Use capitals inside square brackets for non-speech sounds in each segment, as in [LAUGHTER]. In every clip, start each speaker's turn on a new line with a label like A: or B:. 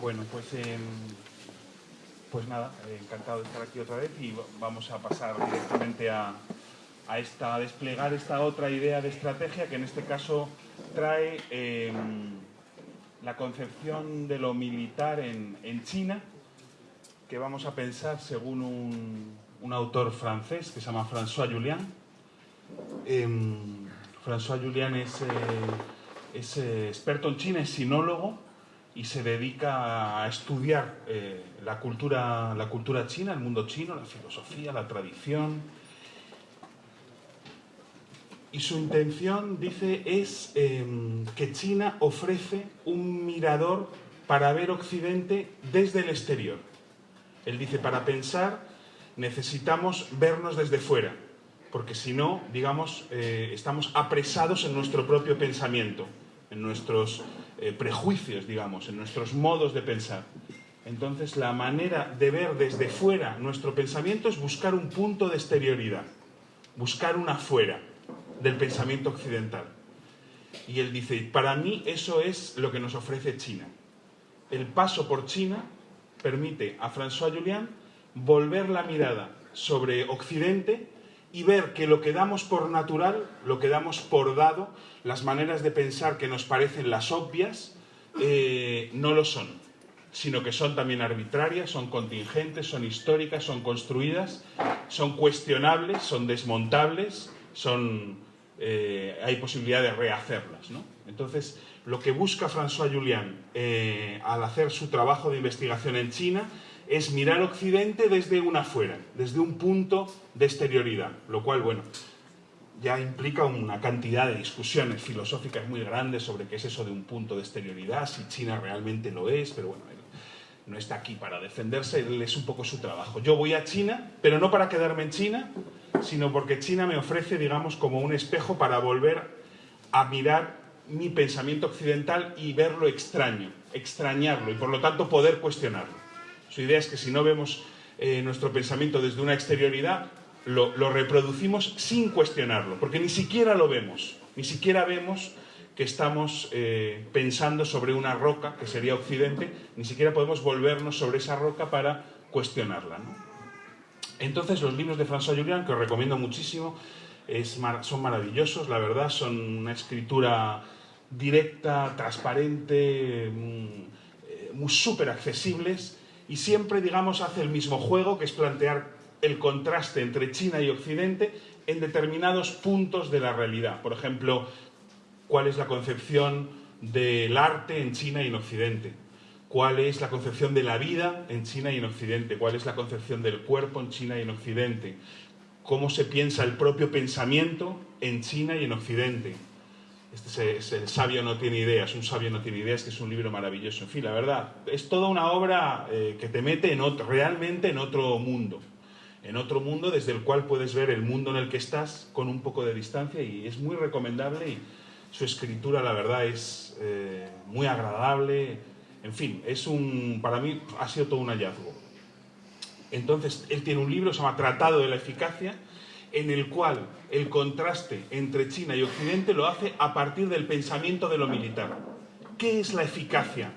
A: Bueno, pues, em, pues nada, encantado de estar aquí otra vez y vamos a pasar directamente a, a, esta, desplegar esta otra idea de estrategia que en este caso trae em, la concepción de lo militar en, en, China, que vamos a pensar según un, un autor francés que se llama François Julian. Em, François Julian es, eh, es eh, experto en China, es sinólogo y se dedica a estudiar eh, la, cultura, la cultura china, el mundo chino, la filosofía, la tradición. Y su intención, dice, es eh, que China ofrece un mirador para ver Occidente desde el exterior. Él dice, para pensar necesitamos vernos desde fuera, porque si no, digamos, eh, estamos apresados en nuestro propio pensamiento, en nuestros eh, prejuicios, digamos, en nuestros modos de pensar. Entonces, la manera de ver desde fuera nuestro pensamiento es buscar un punto de exterioridad, buscar una fuera del pensamiento occidental. Y él dice, para mí eso es lo que nos ofrece China. El paso por China permite a François Julian volver la mirada sobre Occidente y ver que lo que damos por natural, lo que damos por dado, las maneras de pensar que nos parecen las obvias, eh, no lo son, sino que son también arbitrarias, son contingentes, son históricas, son construidas, son cuestionables, son desmontables, son, eh, hay posibilidad de rehacerlas. ¿no? Entonces, lo que busca François Julian eh, al hacer su trabajo de investigación en China es mirar Occidente desde una afuera, desde un punto de exterioridad, lo cual, bueno, ya implica una cantidad de discusiones filosóficas muy grandes sobre qué es eso de un punto de exterioridad, si China realmente lo es, pero bueno, no está aquí para defenderse, él es un poco su trabajo. Yo voy a China, pero no para quedarme en China, sino porque China me ofrece, digamos, como un espejo para volver a mirar mi pensamiento occidental y verlo extraño, extrañarlo y por lo tanto poder cuestionarlo. Su idea es que si no vemos eh, nuestro pensamiento desde una exterioridad, lo, reproducimos sin cuestionarlo, porque ni siquiera lo vemos, ni siquiera vemos que estamos eh, pensando sobre una roca, que sería Occidente, ni siquiera podemos volvernos sobre esa roca para cuestionarla. Entonces los libros de François Julian, que os recomiendo muchísimo, son maravillosos, la verdad, son una escritura directa, transparente, mm, eh, súper accesibles, y siempre, digamos, hace el mismo juego, que es plantear el contraste entre China y Occidente en determinados puntos de la realidad. Por ejemplo, cuál es la concepción del arte en China y en Occidente, cuál es la concepción de la vida en China y en Occidente, cuál es la concepción del cuerpo en China y en Occidente, cómo se piensa el propio pensamiento en China y en Occidente, este es, El sabio no tiene ideas, un sabio no tiene ideas, que es un libro maravilloso. En fin, la verdad, es toda una obra eh, que te mete realmente en otro mundo. En otro mundo desde el cual puedes ver el mundo en el que estás con un poco de distancia y es muy recomendable y su escritura, la verdad, es eh, muy agradable. En fin, es un, para mí ha sido todo un hallazgo. Entonces, él tiene un libro, se llama Tratado de la Eficacia, en el cual el contraste entre China y Occidente lo hace a partir del pensamiento de lo militar. ¿Qué es la eficacia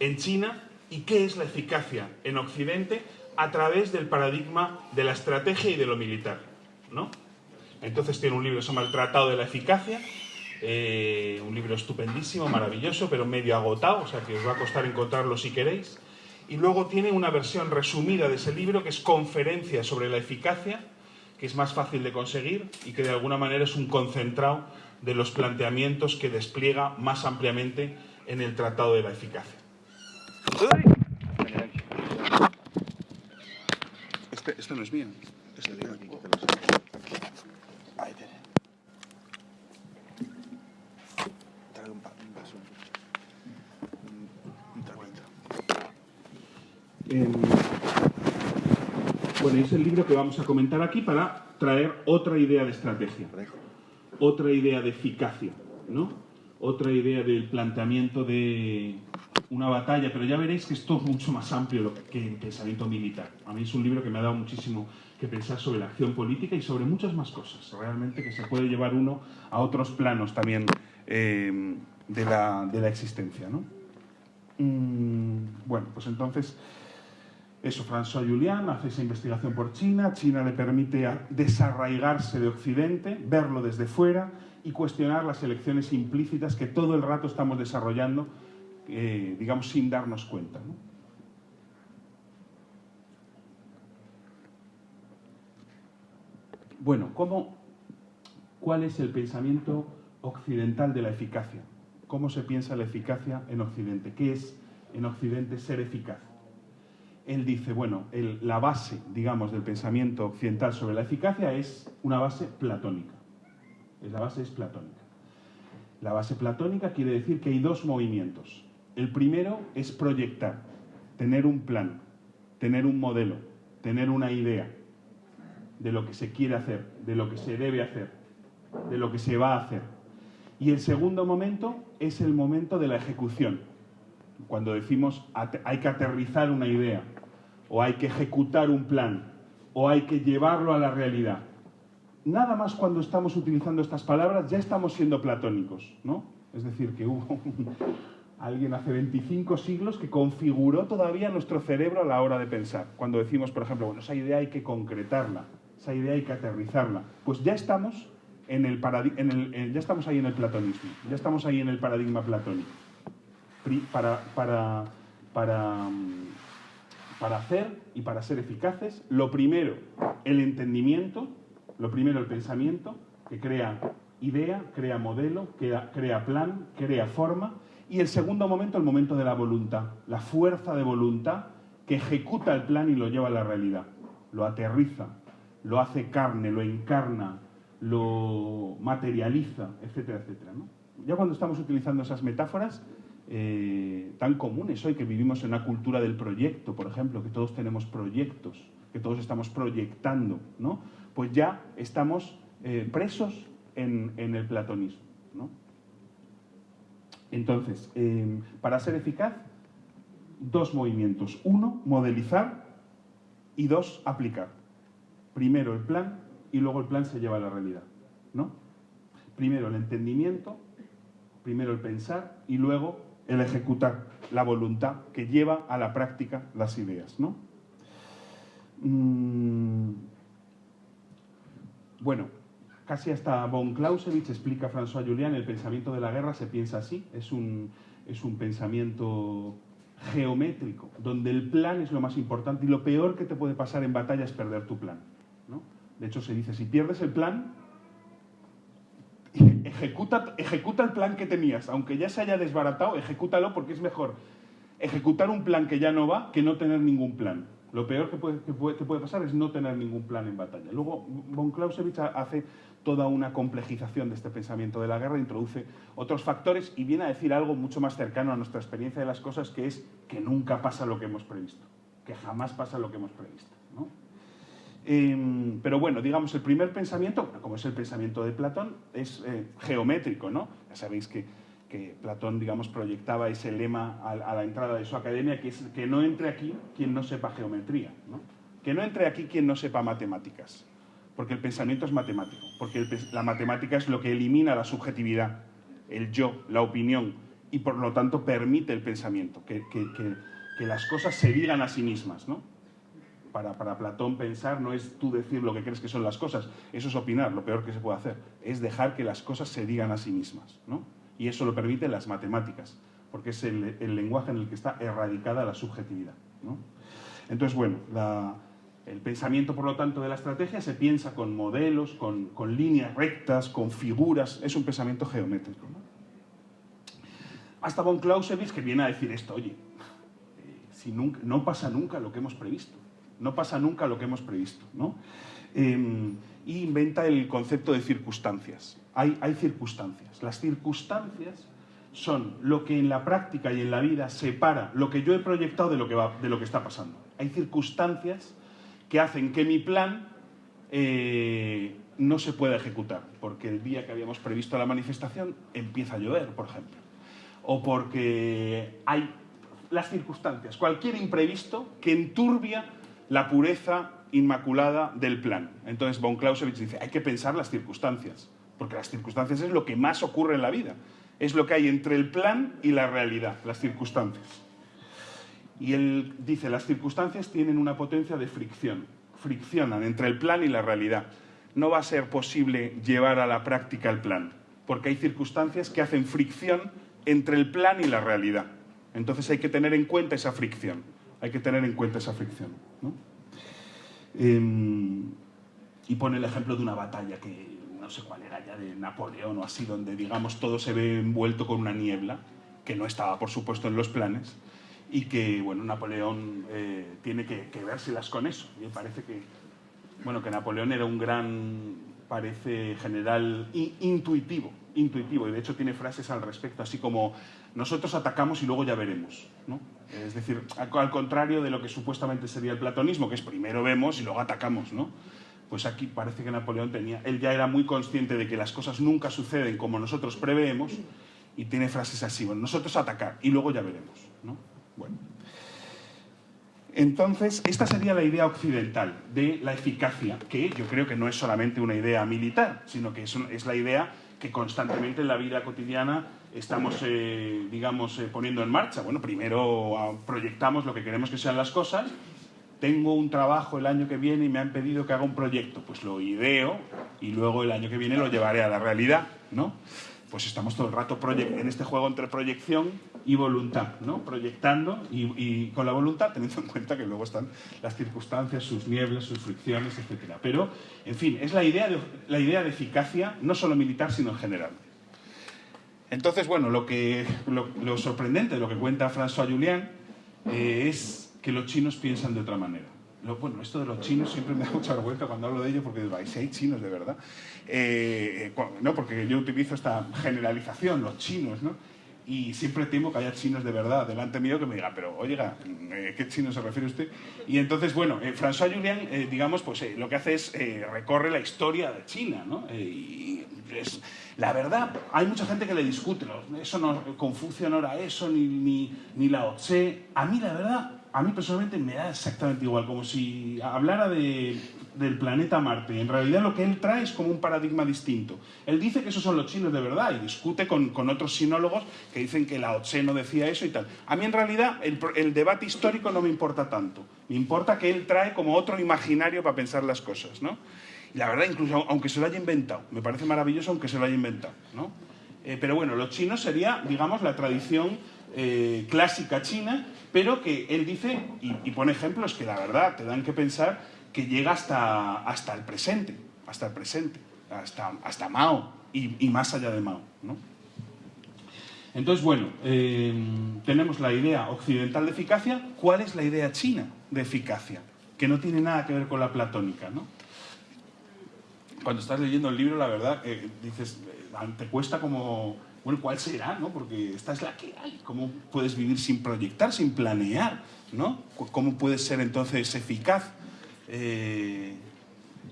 A: en China y qué es la eficacia en Occidente a través del paradigma de la estrategia y de lo militar? ¿no? Entonces tiene un libro que se llama El Tratado de la Eficacia, eh, un libro estupendísimo, maravilloso, pero medio agotado, o sea que os va a costar encontrarlo si queréis. Y luego tiene una versión resumida de ese libro que es Conferencia sobre la Eficacia, que es más fácil de conseguir y que de alguna manera es un concentrado de los planteamientos que despliega más ampliamente en el Tratado de la Eficacia. Este, esto no es mío. Este de aquí, Ahí tiene. Trae un, vaso. Un. Bueno, es el libro que vamos a comentar aquí para traer otra idea de estrategia, otra idea de eficacia, ¿no? otra idea del planteamiento de una batalla, pero ya veréis que esto es mucho más amplio que el pensamiento militar. A mí es un libro que me ha dado muchísimo que pensar sobre la acción política y sobre muchas más cosas, realmente que se puede llevar uno a otros planos también eh, de, la, de, la, existencia. ¿no? Mm, Bueno, pues entonces, eso, François Julian hace esa investigación por China, China le permite desarraigarse de Occidente, verlo desde fuera y cuestionar las elecciones implícitas que todo el rato estamos desarrollando, eh, digamos, sin darnos cuenta. Bueno, ¿cómo, ¿cuál es el pensamiento occidental de la eficacia? ¿Cómo se piensa la eficacia en Occidente? ¿Qué es en Occidente ser eficaz? Él dice, bueno, la base, digamos, del pensamiento occidental sobre la eficacia es una base platónica. La base es platónica. La base platónica quiere decir que hay dos movimientos. El primero es proyectar, tener un plan, tener un modelo, tener una idea de lo que se quiere hacer, de lo que se debe hacer, de lo que se va a hacer. Y el segundo momento es el momento de la ejecución. Cuando decimos hay que aterrizar una idea, o hay que ejecutar un plan, o hay que llevarlo a la realidad. Nada más cuando estamos utilizando estas palabras ya estamos siendo platónicos, ¿no? Es decir, que hubo alguien hace 25 siglos que configuró todavía nuestro cerebro a la hora de pensar. Cuando decimos, por ejemplo, bueno, esa idea hay que concretarla, esa idea hay que aterrizarla. Pues ya estamos, en el, en ya estamos ahí en el platonismo, ya estamos ahí en el paradigma platónico. Para, para, para, para hacer y para ser eficaces, lo primero, el entendimiento, lo primero, el pensamiento, que crea idea, crea modelo, crea, crea plan, crea forma, y el segundo momento, el momento de la voluntad, la fuerza de voluntad que ejecuta el plan y lo lleva a la realidad, lo aterriza, lo hace carne, lo encarna, lo materializa, etcétera, etcétera. Ya cuando estamos utilizando esas metáforas eh, tan comunes hoy, que vivimos en una cultura del proyecto, por ejemplo, que todos tenemos proyectos, que todos estamos proyectando, ¿no? pues ya estamos eh, presos en, el platonismo. Entonces, eh, para ser eficaz, dos movimientos. Uno, modelizar y dos, aplicar primero el plan y luego el plan se lleva a la realidad. ¿no? Primero el entendimiento, primero el pensar y luego el ejecutar, la voluntad que lleva a la práctica las ideas. ¿no? Mm, bueno, casi hasta von Clausewitz explica François Julian, el pensamiento de la guerra se piensa así, es un, es un pensamiento geométrico, donde el plan es lo más importante y lo peor que te puede pasar en batalla es perder tu plan. De hecho, se dice, si pierdes el plan, ejecuta, ejecuta el plan que tenías. Aunque ya se haya desbaratado, ejecútalo porque es mejor ejecutar un plan que ya no va que no tener ningún plan. Lo peor que puede, que puede, pasar es no tener ningún plan en batalla. Luego, von Clausewitz hace toda una complejización de este pensamiento de la guerra, introduce otros factores y viene a decir algo mucho más cercano a nuestra experiencia de las cosas, que es que nunca pasa lo que hemos previsto, que jamás pasa lo que hemos previsto. Em, pero bueno, digamos, el primer pensamiento, como es el pensamiento de Platón, es eh, geométrico, ¿no? Ya sabéis que, Platón, digamos, proyectaba ese lema a, la entrada de su academia, que es que no entre aquí quien no sepa geometría, ¿no? Que no entre aquí quien no sepa matemáticas, porque el pensamiento es matemático, porque la matemática es lo que elimina la subjetividad, el yo, la opinión, y por lo tanto permite el pensamiento, que, que las cosas se digan a sí mismas, ¿no? Para, Platón pensar no es tú decir lo que crees que son las cosas, eso es opinar, lo peor que se puede hacer, es dejar que las cosas se digan a sí mismas. ¿no? Y eso lo permiten las matemáticas, porque es el, lenguaje en el que está erradicada la subjetividad. Entonces, bueno, el pensamiento, por lo tanto, de la estrategia se piensa con modelos, con, líneas rectas, con figuras, es un pensamiento geométrico. Hasta von Clausewitz que viene a decir esto, oye, eh, si nunca, no pasa nunca lo que hemos previsto. No pasa nunca lo que hemos previsto. ¿no? Em, y inventa el concepto de circunstancias. Hay, circunstancias. Las circunstancias son lo que en la práctica y en la vida separa lo que yo he proyectado de lo que, va, de lo que está pasando. Hay circunstancias que hacen que mi plan eh, no se pueda ejecutar, porque el día que habíamos previsto la manifestación empieza a llover, por ejemplo, o porque hay las circunstancias, cualquier imprevisto que enturbia la pureza inmaculada del plan. Entonces von Clausewitz dice, hay que pensar las circunstancias, porque las circunstancias es lo que más ocurre en la vida, es lo que hay entre el plan y la realidad, las circunstancias. Y él dice, las circunstancias tienen una potencia de fricción, friccionan entre el plan y la realidad. No va a ser posible llevar a la práctica el plan, porque hay circunstancias que hacen fricción entre el plan y la realidad. Entonces hay que tener en cuenta esa fricción, hay que tener en cuenta esa fricción. Em, y pone el ejemplo de una batalla que no sé cuál era ya de Napoleón o así, donde digamos todo se ve envuelto con una niebla, que no estaba por supuesto en los planes, y que bueno, Napoleón eh, tiene que, que vérselas con eso. Y parece que, bueno, que Napoleón era un gran, parece, general intuitivo, intuitivo, y de hecho tiene frases al respecto, así como nosotros atacamos y luego ya veremos. ¿no? Es decir, al contrario de lo que supuestamente sería el platonismo, que es primero vemos y luego atacamos. ¿no? Pues aquí parece que Napoleón tenía, él ya era muy consciente de que las cosas nunca suceden como nosotros preveemos y tiene frases así, nosotros atacar y luego ya veremos. ¿no? Bueno. Entonces, esta sería la idea occidental de la eficacia, que yo creo que no es solamente una idea militar, sino que es, la idea que constantemente en la vida cotidiana estamos, eh, digamos, eh, poniendo en marcha. Bueno, primero ah, proyectamos lo que queremos que sean las cosas tengo un trabajo el año que viene y me han pedido que haga un proyecto, pues lo ideo y luego el año que viene lo llevaré a la realidad, ¿no? Pues estamos todo el rato en este juego entre proyección y voluntad, ¿no? Proyectando y, con la voluntad teniendo en cuenta que luego están las circunstancias, sus nieblas, sus fricciones, etc. Pero, en fin, es la idea de, la idea de eficacia, no solo militar, sino en general. Entonces, bueno, lo, que, lo, sorprendente de lo que cuenta François Julian eh, es que los chinos piensan de otra manera. bueno, esto de los chinos siempre me da mucha vergüenza cuando hablo de ello porque digo, si hay chinos de verdad. Eh, no, porque yo utilizo esta generalización, los chinos, ¿no? Y siempre temo que haya chinos de verdad delante mío que me digan, pero oiga, eh, ¿qué chino se refiere usted? Y entonces, bueno, eh, François Julian, digamos, pues lo que hace es recorre la historia de China, ¿no? y es, la verdad, hay mucha gente que le discute, eso no, Confucio no era eso, ni, ni, ni Lao Tse. A mí, la verdad, a mí personalmente me da exactamente igual, como si hablara del planeta Marte. En realidad lo que él trae es como un paradigma distinto. Él dice que esos son los chinos de verdad y discute con, otros sinólogos que dicen que Lao Tse no decía eso y tal. A mí en realidad el, debate histórico no me importa tanto. Me importa que él trae como otro imaginario para pensar las cosas, ¿no? Y la verdad, incluso aunque se lo haya inventado, me parece maravilloso aunque se lo haya inventado, ¿no? Eh, pero bueno, los chinos sería, digamos, la tradición eh, clásica china, pero que él dice, y, pone ejemplos que la verdad te dan que pensar que llega hasta, hasta el presente, hasta el presente, hasta, hasta Mao y, más allá de Mao. Entonces, bueno, eh, tenemos la idea occidental de eficacia. ¿Cuál es la idea china de eficacia? Que no tiene nada que ver con la platónica, ¿no? Cuando estás leyendo el libro, la verdad, eh, dices, te cuesta como bueno, ¿cuál será? ¿no? Porque esta es la que hay. ¿Cómo puedes vivir sin proyectar, sin planear? ¿no? ¿Cómo puedes ser entonces eficaz? Eh,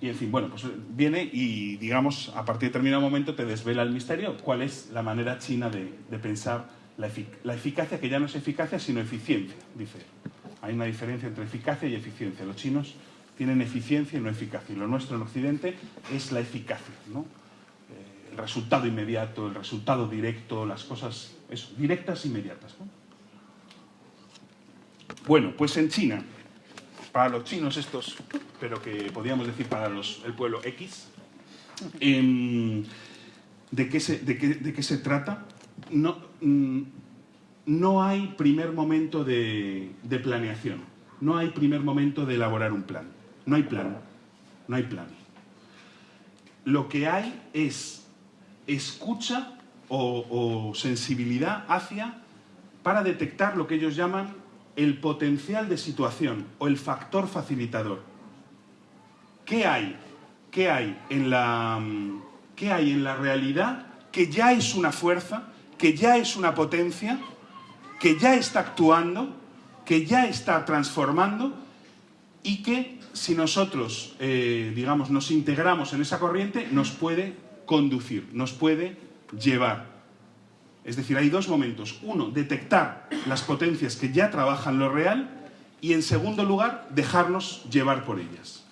A: y en fin, bueno, pues viene y, digamos, a partir de determinado momento te desvela el misterio. ¿Cuál es la manera china de, pensar la, eficacia, que ya no es eficacia, sino eficiencia? Dice, hay una diferencia entre eficacia y eficiencia. Los chinos tienen eficiencia y no eficacia. Y lo nuestro en Occidente es la eficacia, ¿no? el resultado inmediato, el resultado directo, las cosas directas e inmediatas. Bueno, pues en China, para los chinos estos, pero que podríamos decir para los, el pueblo X, em, ¿de, qué se, de, qué, se, trata? No, mm, no hay primer momento de, de planeación, no hay primer momento de elaborar un plan, no hay plan, no hay plan. Lo que hay es escucha o, sensibilidad hacia para detectar lo que ellos llaman el potencial de situación o el factor facilitador. ¿Qué hay? ¿Qué hay en la, qué hay en la realidad que ya es una fuerza, que ya es una potencia, que ya está actuando, que ya está transformando y que si nosotros, eh, digamos, nos integramos en esa corriente, nos puede conducir, nos puede llevar. Es decir, hay dos momentos. Uno, detectar las potencias que ya trabajan lo real y en segundo lugar, dejarnos llevar por ellas.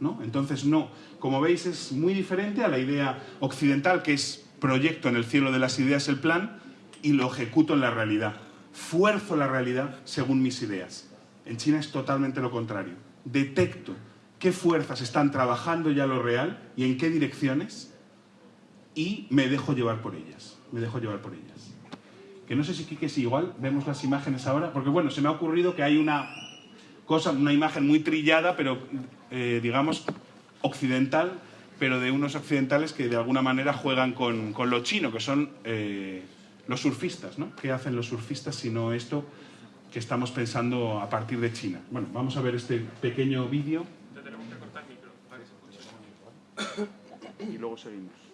A: ¿no? Entonces, no, como veis, es muy diferente a la idea occidental que es proyecto en el cielo de las ideas el plan y lo ejecuto en la realidad. fuerzo la realidad según mis ideas. En China es totalmente lo contrario. Detecto qué fuerzas están trabajando ya lo real y en qué direcciones y me dejo llevar por ellas. Me dejo llevar por ellas. Que no sé si Kike es igual, vemos las imágenes ahora, porque bueno, se me ha ocurrido que hay una cosa, una imagen muy trillada, pero eh, digamos occidental, pero de unos occidentales que de alguna manera juegan con, con lo chino, que son eh, los surfistas, ¿no? ¿Qué hacen los surfistas si no esto que estamos pensando a partir de China? Bueno, vamos a ver este pequeño vídeo. tenemos que cortar el micro para que se escuche. Y luego seguimos.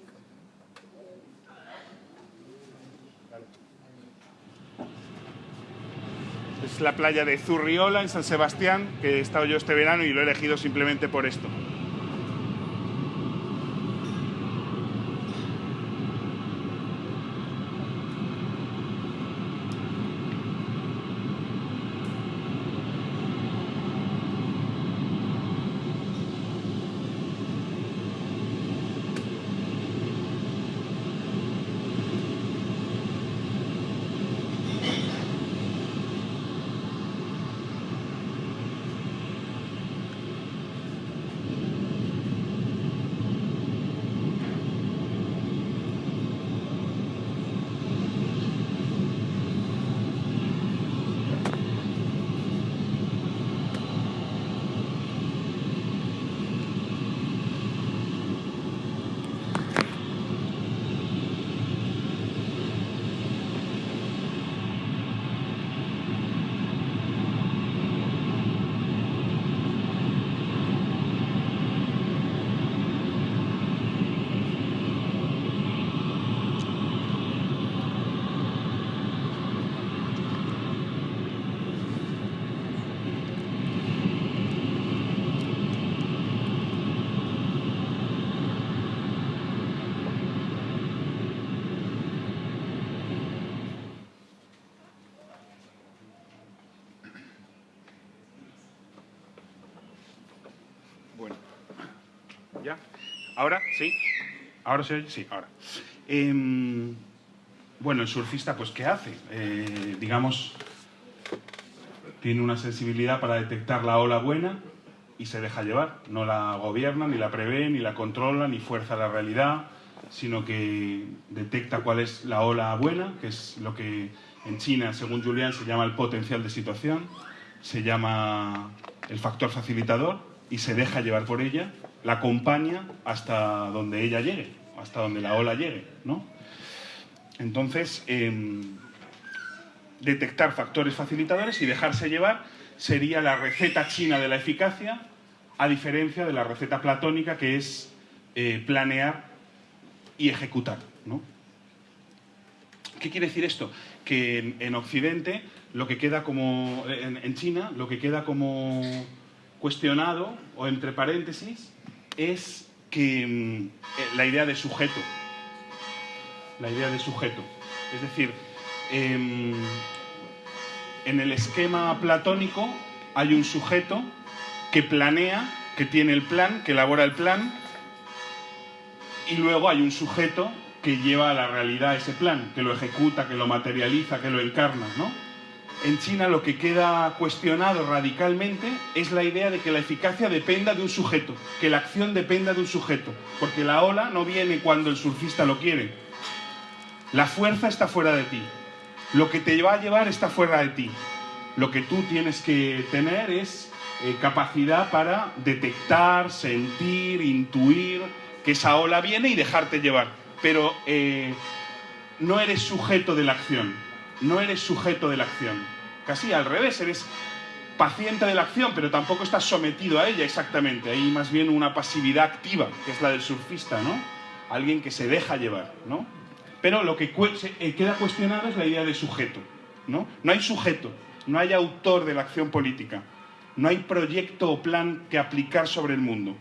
A: Es la playa de Zurriola, en San Sebastián, que he estado yo este verano y lo he elegido simplemente por esto. ¿Ahora? ¿Sí? ¿Ahora se oye? Sí, ahora. Em, bueno, el surfista, pues, ¿qué hace? Eh, digamos, tiene una sensibilidad para detectar la ola buena y se deja llevar. No la gobierna, ni la prevé, ni la controla, ni fuerza la realidad, sino que detecta cuál es la ola buena, que es lo que en China, según Julián, se llama el potencial de situación, se llama el factor facilitador y se deja llevar por ella la acompaña hasta donde ella llegue, hasta donde la ola llegue, ¿no? Entonces, em, detectar factores facilitadores y dejarse llevar sería la receta china de la eficacia, a diferencia de la receta platónica que es eh, planear y ejecutar, ¿no? ¿Qué quiere decir esto? Que en, Occidente, lo que queda como, en China, lo que queda como cuestionado, o entre paréntesis, es que mm, eh, la idea de sujeto. La idea de sujeto. Es decir, em, en el esquema platónico hay un sujeto que planea, que tiene el plan, que elabora el plan, y luego hay un sujeto que lleva a la realidad ese plan, que lo ejecuta, que lo materializa, que lo encarna, ¿no? En China lo que queda cuestionado radicalmente es la idea de que la eficacia dependa de un sujeto, que la acción dependa de un sujeto, porque la ola no viene cuando el surfista lo quiere. La fuerza está fuera de ti. Lo que te va a llevar está fuera de ti. Lo que tú tienes que tener es eh, capacidad para detectar, sentir, intuir que esa ola viene y dejarte llevar. Pero eh, no eres sujeto de la acción no eres sujeto de la acción. Casi al revés, eres paciente de la acción, pero tampoco estás sometido a ella exactamente. Hay más bien una pasividad activa, que es la del surfista, ¿no? Alguien que se deja llevar, ¿no? Pero lo que eh, queda cuestionado es la idea de sujeto, ¿no? No hay sujeto, no hay autor de la acción política, no hay proyecto o plan que aplicar sobre el mundo.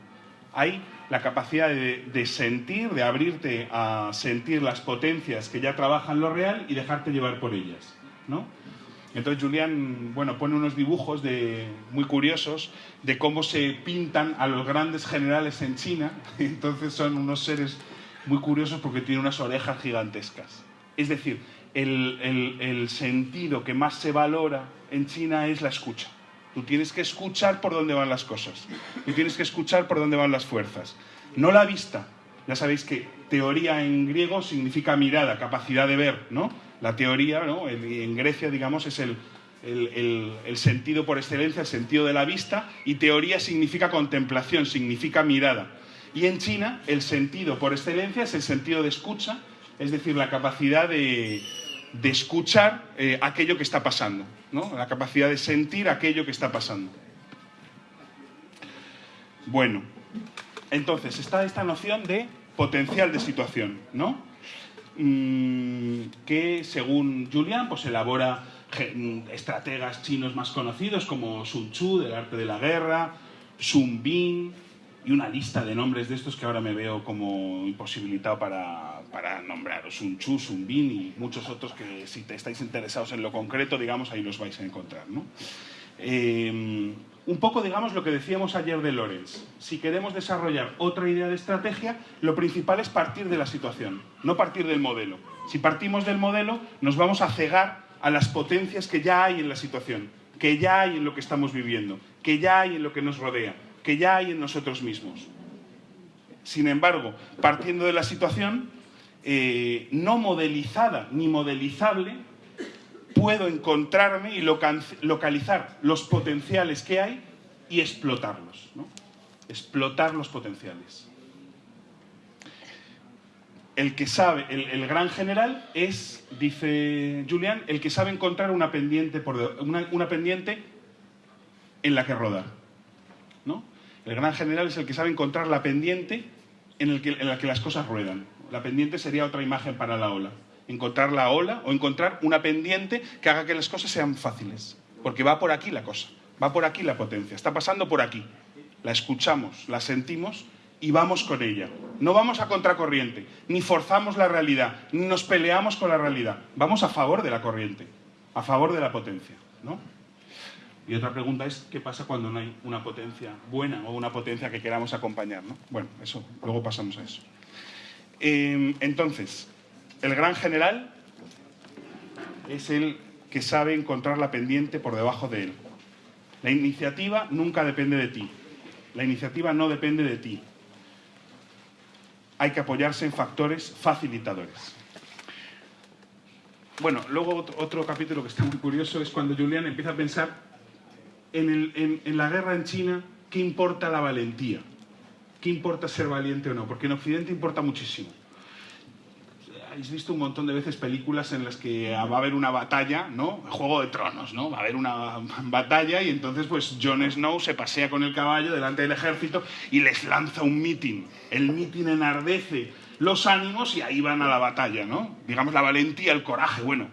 A: Hay la capacidad de, sentir, de abrirte a sentir las potencias que ya trabajan lo real y dejarte llevar por ellas, ¿no? Entonces Julián, bueno, pone unos dibujos de, muy curiosos de cómo se pintan a los grandes generales en China. [LAUGHS] Entonces son unos seres muy curiosos porque tienen unas orejas gigantescas. Es decir, el, el- el sentido que más se valora en China es la escucha. Tú tienes que escuchar por dónde van las cosas. Tú tienes que escuchar por dónde van las fuerzas. No la vista. Ya sabéis que teoría en griego significa mirada, capacidad de ver, ¿no? La teoría, ¿no? El- en Grecia, digamos, es el- el sentido por excelencia, el sentido de la vista, y teoría significa contemplación, significa mirada. Y en China, el sentido por excelencia es el sentido de escucha, es decir, la capacidad de, de escuchar eh, aquello que está pasando, ¿no? la capacidad de sentir aquello que está pasando. Bueno, entonces está esta noción de potencial de situación, ¿no? Que según Julian, pues elabora estrategas chinos más conocidos como Sun Tzu, del arte de la guerra, Sun Bin, y una lista de nombres de estos que ahora me veo como imposibilitado para, para nombraros. Sun Tzu, Sun Bin y muchos otros que si te estáis interesados en lo concreto, digamos, ahí los vais a encontrar, ¿no? Eh, un poco, digamos, lo que decíamos ayer de Lorenz. Si queremos desarrollar otra idea de estrategia, lo principal es partir de la situación, no partir del modelo. Si partimos del modelo, nos vamos a cegar a las potencias que ya hay en la situación, que ya hay en lo que estamos viviendo, que ya hay en lo que nos rodea, que ya hay en nosotros mismos. Sin embargo, partiendo de la situación, eh, no modelizada ni modelizable, puedo encontrarme y localizar los potenciales que hay y explotarlos. ¿no? Explotar los potenciales. El que sabe, el, gran general es, dice Julián, el que sabe encontrar una pendiente, por una, una pendiente en la que rodar. ¿no? El gran general es el que sabe encontrar la pendiente en la que las cosas ruedan. La pendiente sería otra imagen para la ola. Encontrar la ola o encontrar una pendiente que haga que las cosas sean fáciles. Porque va por aquí la cosa, va por aquí la potencia, está pasando por aquí. La escuchamos, la sentimos y vamos con ella. No vamos a contracorriente, ni forzamos la realidad, ni nos peleamos con la realidad. Vamos a favor de la corriente, a favor de la potencia. ¿no? Y otra pregunta es, ¿qué pasa cuando no hay una potencia buena o una potencia que queramos acompañar? ¿no? Bueno, eso, luego pasamos a eso. Eh, entonces, el gran general es el que sabe encontrar la pendiente por debajo de él. La iniciativa nunca depende de ti. La iniciativa no depende de ti. Hay que apoyarse en factores facilitadores. Bueno, luego otro, capítulo que está muy curioso es cuando Julián empieza a pensar en la guerra en China, ¿qué importa la valentía? ¿Qué importa ser valiente o no? Porque en Occidente importa muchísimo. Habéis visto un montón de veces películas en las que va a haber una batalla, ¿no? Juego de Tronos, ¿no? Va a haber una [LAUGHS] batalla y entonces pues Jon Snow se pasea con el caballo delante del ejército y les lanza un mitin. El mitin enardece los ánimos y ahí van a la batalla, ¿no? Digamos la valentía, el coraje, bueno,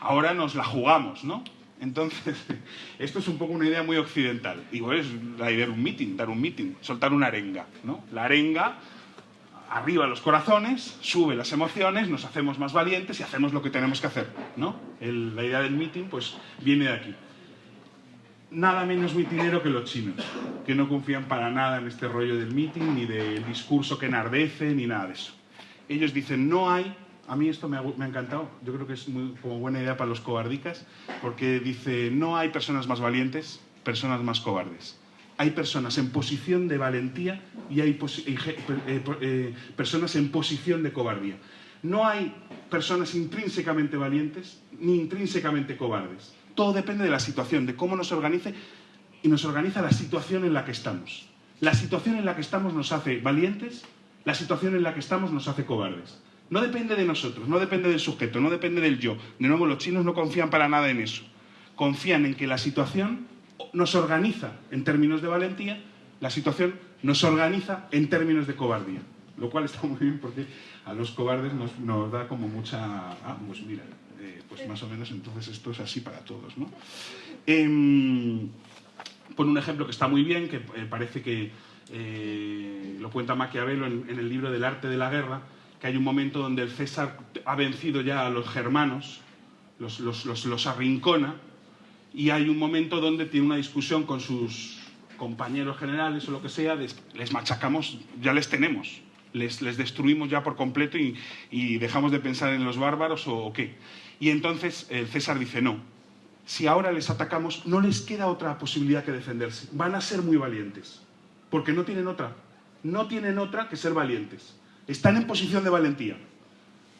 A: ahora nos la jugamos, ¿no? Entonces, [LAUGHS] esto es un poco una idea muy occidental. Igual es la idea de un mitin, dar un mitin, soltar una arenga, ¿no? La arenga arriba los corazones, sube las emociones, nos hacemos más valientes y hacemos lo que tenemos que hacer, ¿no? La idea del meeting, pues, viene de aquí. Nada menos mitinero que los chinos, que no confían para nada en este rollo del meeting, ni del discurso que enardece, ni nada de eso. Ellos dicen, no hay, a mí esto me ha, me ha encantado, yo creo que es muy, como buena idea para los cobardicas, porque dice, no hay personas más valientes, personas más cobardes. Hay personas en posición de valentía y hay ge- eh, eh, personas en posición de cobardía. No hay personas intrínsecamente valientes ni intrínsecamente cobardes. Todo depende de la situación, de cómo nos organice y nos organiza la situación en la que estamos. La situación en la que estamos nos hace valientes, la situación en la que estamos nos hace cobardes. No depende de nosotros, no depende del sujeto, no depende del yo. De nuevo, los chinos no confían para nada en eso. Confían en que la situación nos organiza en términos de valentía, la situación nos organiza en términos de cobardía. Lo cual está muy bien porque a los cobardes nos, nos da como mucha... Ah, pues mira, eh, pues más o menos entonces esto es así para todos, ¿no? Pone un ejemplo que está muy bien, que eh, parece que eh, lo cuenta Maquiavelo en, en el libro del arte de la guerra, que hay un momento donde el César ha vencido ya a los germanos, los, los, los arrincona, y hay un momento donde tiene una discusión con sus compañeros generales o lo que sea, les machacamos, ya les tenemos, Les, destruimos ya por completo y, y, dejamos de pensar en los bárbaros o, o qué. Y entonces el César dice, no, si ahora les atacamos, no les queda otra posibilidad que defenderse. Van a ser muy valientes, porque no tienen otra. No tienen otra que ser valientes. Están en posición de valentía.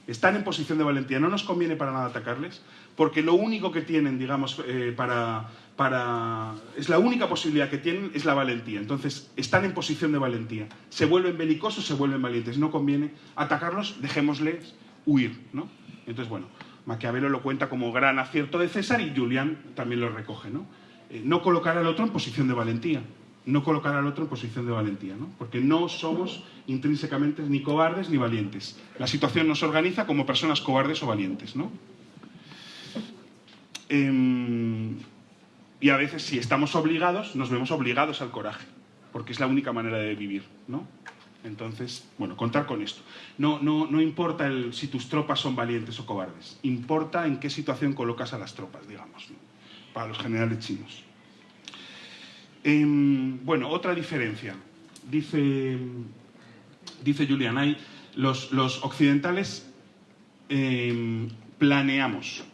A: Están en posición de valentía. No nos conviene para nada atacarles, porque lo único que tienen, digamos, eh, para, para... Es la única posibilidad que tienen es la valentía. Entonces, están en posición de valentía. Se vuelven belicosos, se vuelven valientes. No conviene atacarlos, dejémosles huir, ¿no? Entonces, bueno, Maquiavelo lo cuenta como gran acierto de César y Julián también lo recoge, ¿no? Eh, no colocar al otro en posición de valentía, no colocar al otro en posición de valentía, ¿no? Porque no somos intrínsecamente ni cobardes ni valientes. La situación nos organiza como personas cobardes o valientes, ¿no? Eh, y a veces, si estamos obligados, nos vemos obligados al coraje, porque es la única manera de vivir, ¿no? Entonces, bueno, contar con esto. No, no, no importa el, si tus tropas son valientes o cobardes, importa en qué situación colocas a las tropas, digamos, para los generales chinos. Eh, bueno, otra diferencia. Dice, dice Julian, hay, los, occidentales eh, planeamos,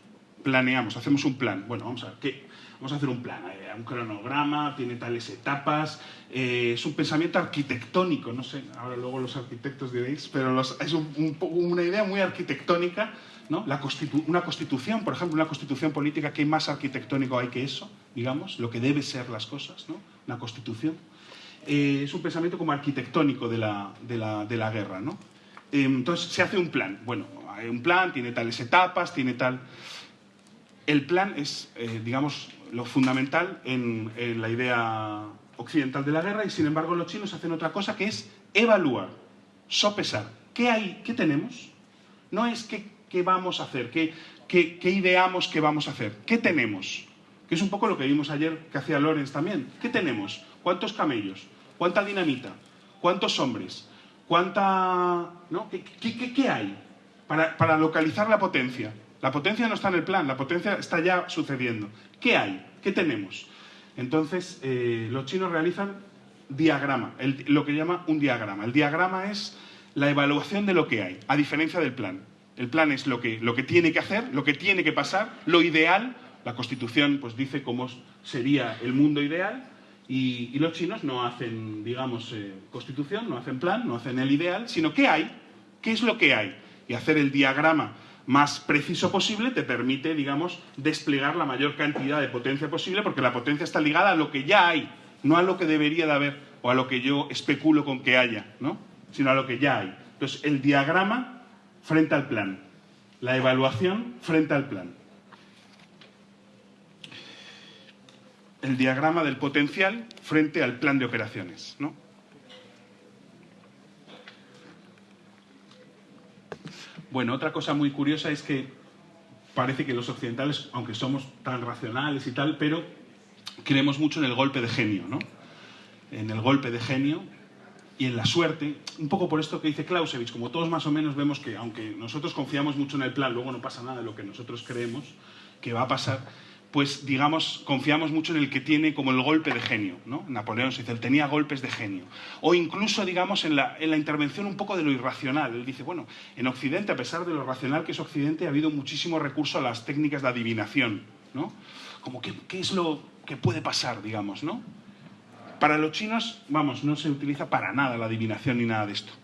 A: planeamos, hacemos un plan. Bueno, vamos a ver, ¿qué? Vamos a hacer un plan, eh, un cronograma, tiene tales etapas, eh, es un pensamiento arquitectónico, no sé, ahora luego los arquitectos diréis, pero es un, una idea muy arquitectónica, ¿no? La constitu una constitución, por ejemplo, una constitución política, ¿qué más arquitectónico hay que eso? Digamos, lo que debe ser las cosas, ¿no? Una constitución. Eh, es un pensamiento como arquitectónico de la, de la, de la guerra, ¿no? Eh, entonces se hace un plan, bueno, hay un plan, tiene tales etapas, tiene tal... El plan es, eh, digamos, lo fundamental en, en, la idea occidental de la guerra y sin embargo los chinos hacen otra cosa que es evaluar, sopesar. ¿Qué hay? ¿Qué tenemos? No es qué, qué vamos a hacer, qué, ideamos que vamos a hacer, qué tenemos. Que es un poco lo que vimos ayer que hacía Lorenz también. ¿Qué tenemos? ¿Cuántos camellos? ¿Cuánta dinamita? ¿Cuántos hombres? ¿Cuánta... ¿no? ¿Qué, hay para, localizar la potencia? La potencia no está en el plan, la potencia está ya sucediendo. ¿Qué hay? ¿Qué tenemos? Entonces, eh, los chinos realizan diagrama, lo que llama un diagrama. El diagrama es la evaluación de lo que hay, a diferencia del plan. El plan es lo que, lo que tiene que hacer, lo que tiene que pasar, lo ideal. La Constitución pues, dice cómo sería el mundo ideal y, los chinos no hacen, digamos, eh, Constitución, no hacen plan, no hacen el ideal, sino qué hay, qué es lo que hay. Y hacer el diagrama más preciso posible te permite, digamos, desplegar la mayor cantidad de potencia posible porque la potencia está ligada a lo que ya hay, no a lo que debería de haber o a lo que yo especulo con que haya, ¿no? sino a lo que ya hay. Entonces, el diagrama frente al plan, la evaluación frente al plan. El diagrama del potencial frente al plan de operaciones, ¿no? Bueno, otra cosa muy curiosa es que parece que los occidentales, aunque somos tan racionales y tal, pero creemos mucho en el golpe de genio, ¿no? En el golpe de genio y en la suerte, un poco por esto que dice Clausewitz, como todos más o menos vemos que, aunque nosotros confiamos mucho en el plan, luego no pasa nada de lo que nosotros creemos que va a pasar, pues digamos, confiamos mucho en el que tiene como el golpe de genio, ¿no? Napoleón se dice, él tenía golpes de genio. O incluso, digamos, en la, en la, intervención un poco de lo irracional. Él dice, bueno, en Occidente, a pesar de lo racional que es Occidente, ha habido muchísimo recurso a las técnicas de adivinación, ¿no? Como, ¿qué, qué es lo que puede pasar, digamos, no? Para los chinos, vamos, no se utiliza para nada la adivinación ni nada de esto.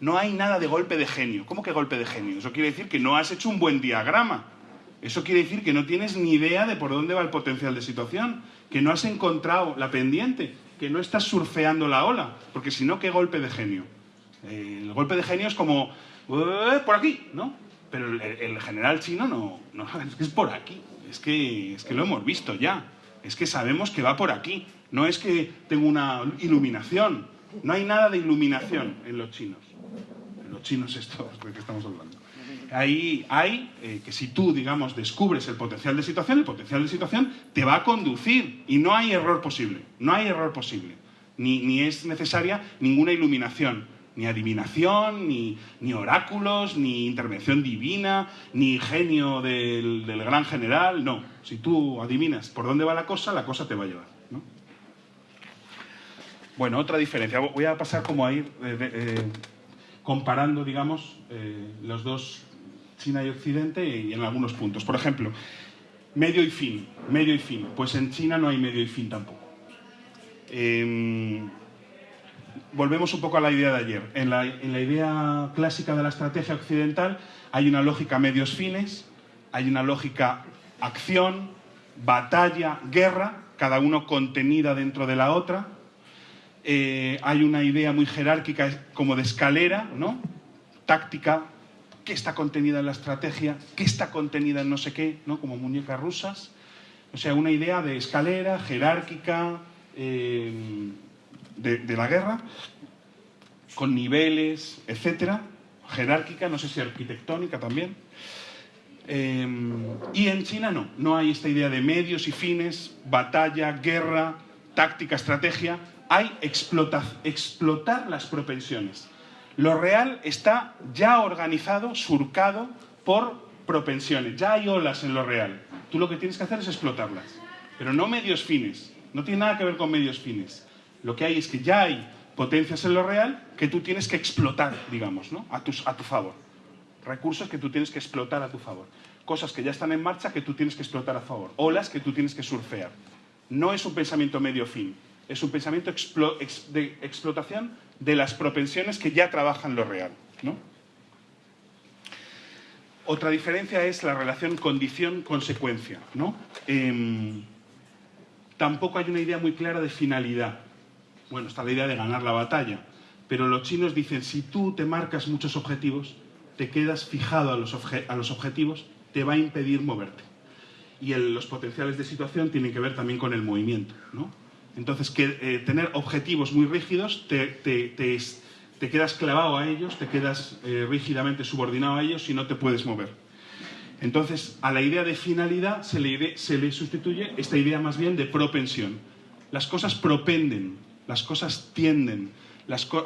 A: No hay nada de golpe de genio. ¿Cómo que golpe de genio? Eso quiere decir que no has hecho un buen diagrama. Eso quiere decir que no tienes ni idea de por dónde va el potencial de situación, que no has encontrado la pendiente, que no estás surfeando la ola, porque si no, ¿qué golpe de genio? Eh, el golpe de genio es como, eh, por aquí, ¿no? Pero el, general chino no, no, [LAUGHS] es que es por aquí, es que, es que lo hemos visto ya, es que sabemos que va por aquí, no es que tengo una iluminación, no hay nada de iluminación en los chinos, en los chinos estos de que estamos hablando ahí hay eh, que si tú, digamos, descubres el potencial de situación, el potencial de situación te va a conducir. Y no hay error posible, no hay error posible, ni, ni es necesaria ninguna iluminación, ni adivinación, ni, ni, oráculos, ni intervención divina, ni genio del, del, gran general, no. Si tú adivinas por dónde va la cosa, la cosa te va a llevar. ¿No? Bueno, otra diferencia. Voy a pasar como a ir... Eh, eh, comparando, digamos, eh, los dos, China y Occidente, y en algunos puntos. Por ejemplo, medio y fin, medio y fin. Pues en China no hay medio y fin tampoco. Em, volvemos un poco a la idea de ayer. En la, en la idea clásica de la estrategia occidental hay una lógica medios fines, hay una lógica acción, batalla, guerra, cada uno contenida dentro de la otra. Eh, hay una idea muy jerárquica como de escalera, ¿no? Táctica, qué está contenida en la estrategia, qué está contenida en no sé qué, ¿no? Como muñecas rusas. O sea, una idea de escalera, jerárquica, eh, de, la guerra, con niveles, etcétera, jerárquica, no sé si arquitectónica también. Eh, y en China no, no hay esta idea de medios y fines, batalla, guerra, táctica, estrategia, hay explotar las propensiones. Lo real está ya organizado, surcado por propensiones, ya hay olas en lo real. Tú lo que tienes que hacer es explotarlas, pero no medios fines, no tiene nada que ver con medios fines. Lo que hay es que ya hay potencias en lo real que tú tienes que explotar, digamos, ¿no? a, a tu favor recursos que tú tienes que explotar a tu favor. Cosas que ya están en marcha que tú tienes que explotar a favor. Olas que tú tienes que surfear. No es un pensamiento medio-fin, es un pensamiento de explotación de las propensiones que ya trabajan lo real. Otra diferencia es la relación condición-consecuencia. ¿no? Eh, tampoco hay una idea muy clara de finalidad. Bueno, está la idea de ganar la batalla, pero los chinos dicen, si tú te marcas muchos objetivos, te quedas fijado a los, objetivos, te va a impedir moverte. Y los potenciales de situación tienen que ver también con el movimiento. ¿no? Entonces, que, eh, tener objetivos muy rígidos, te, te, te, quedas clavado a ellos, te quedas eh, rígidamente subordinado a ellos y no te puedes mover. Entonces, a la idea de finalidad se le, se le sustituye esta idea más bien de propensión. Las cosas propenden, las cosas tienden,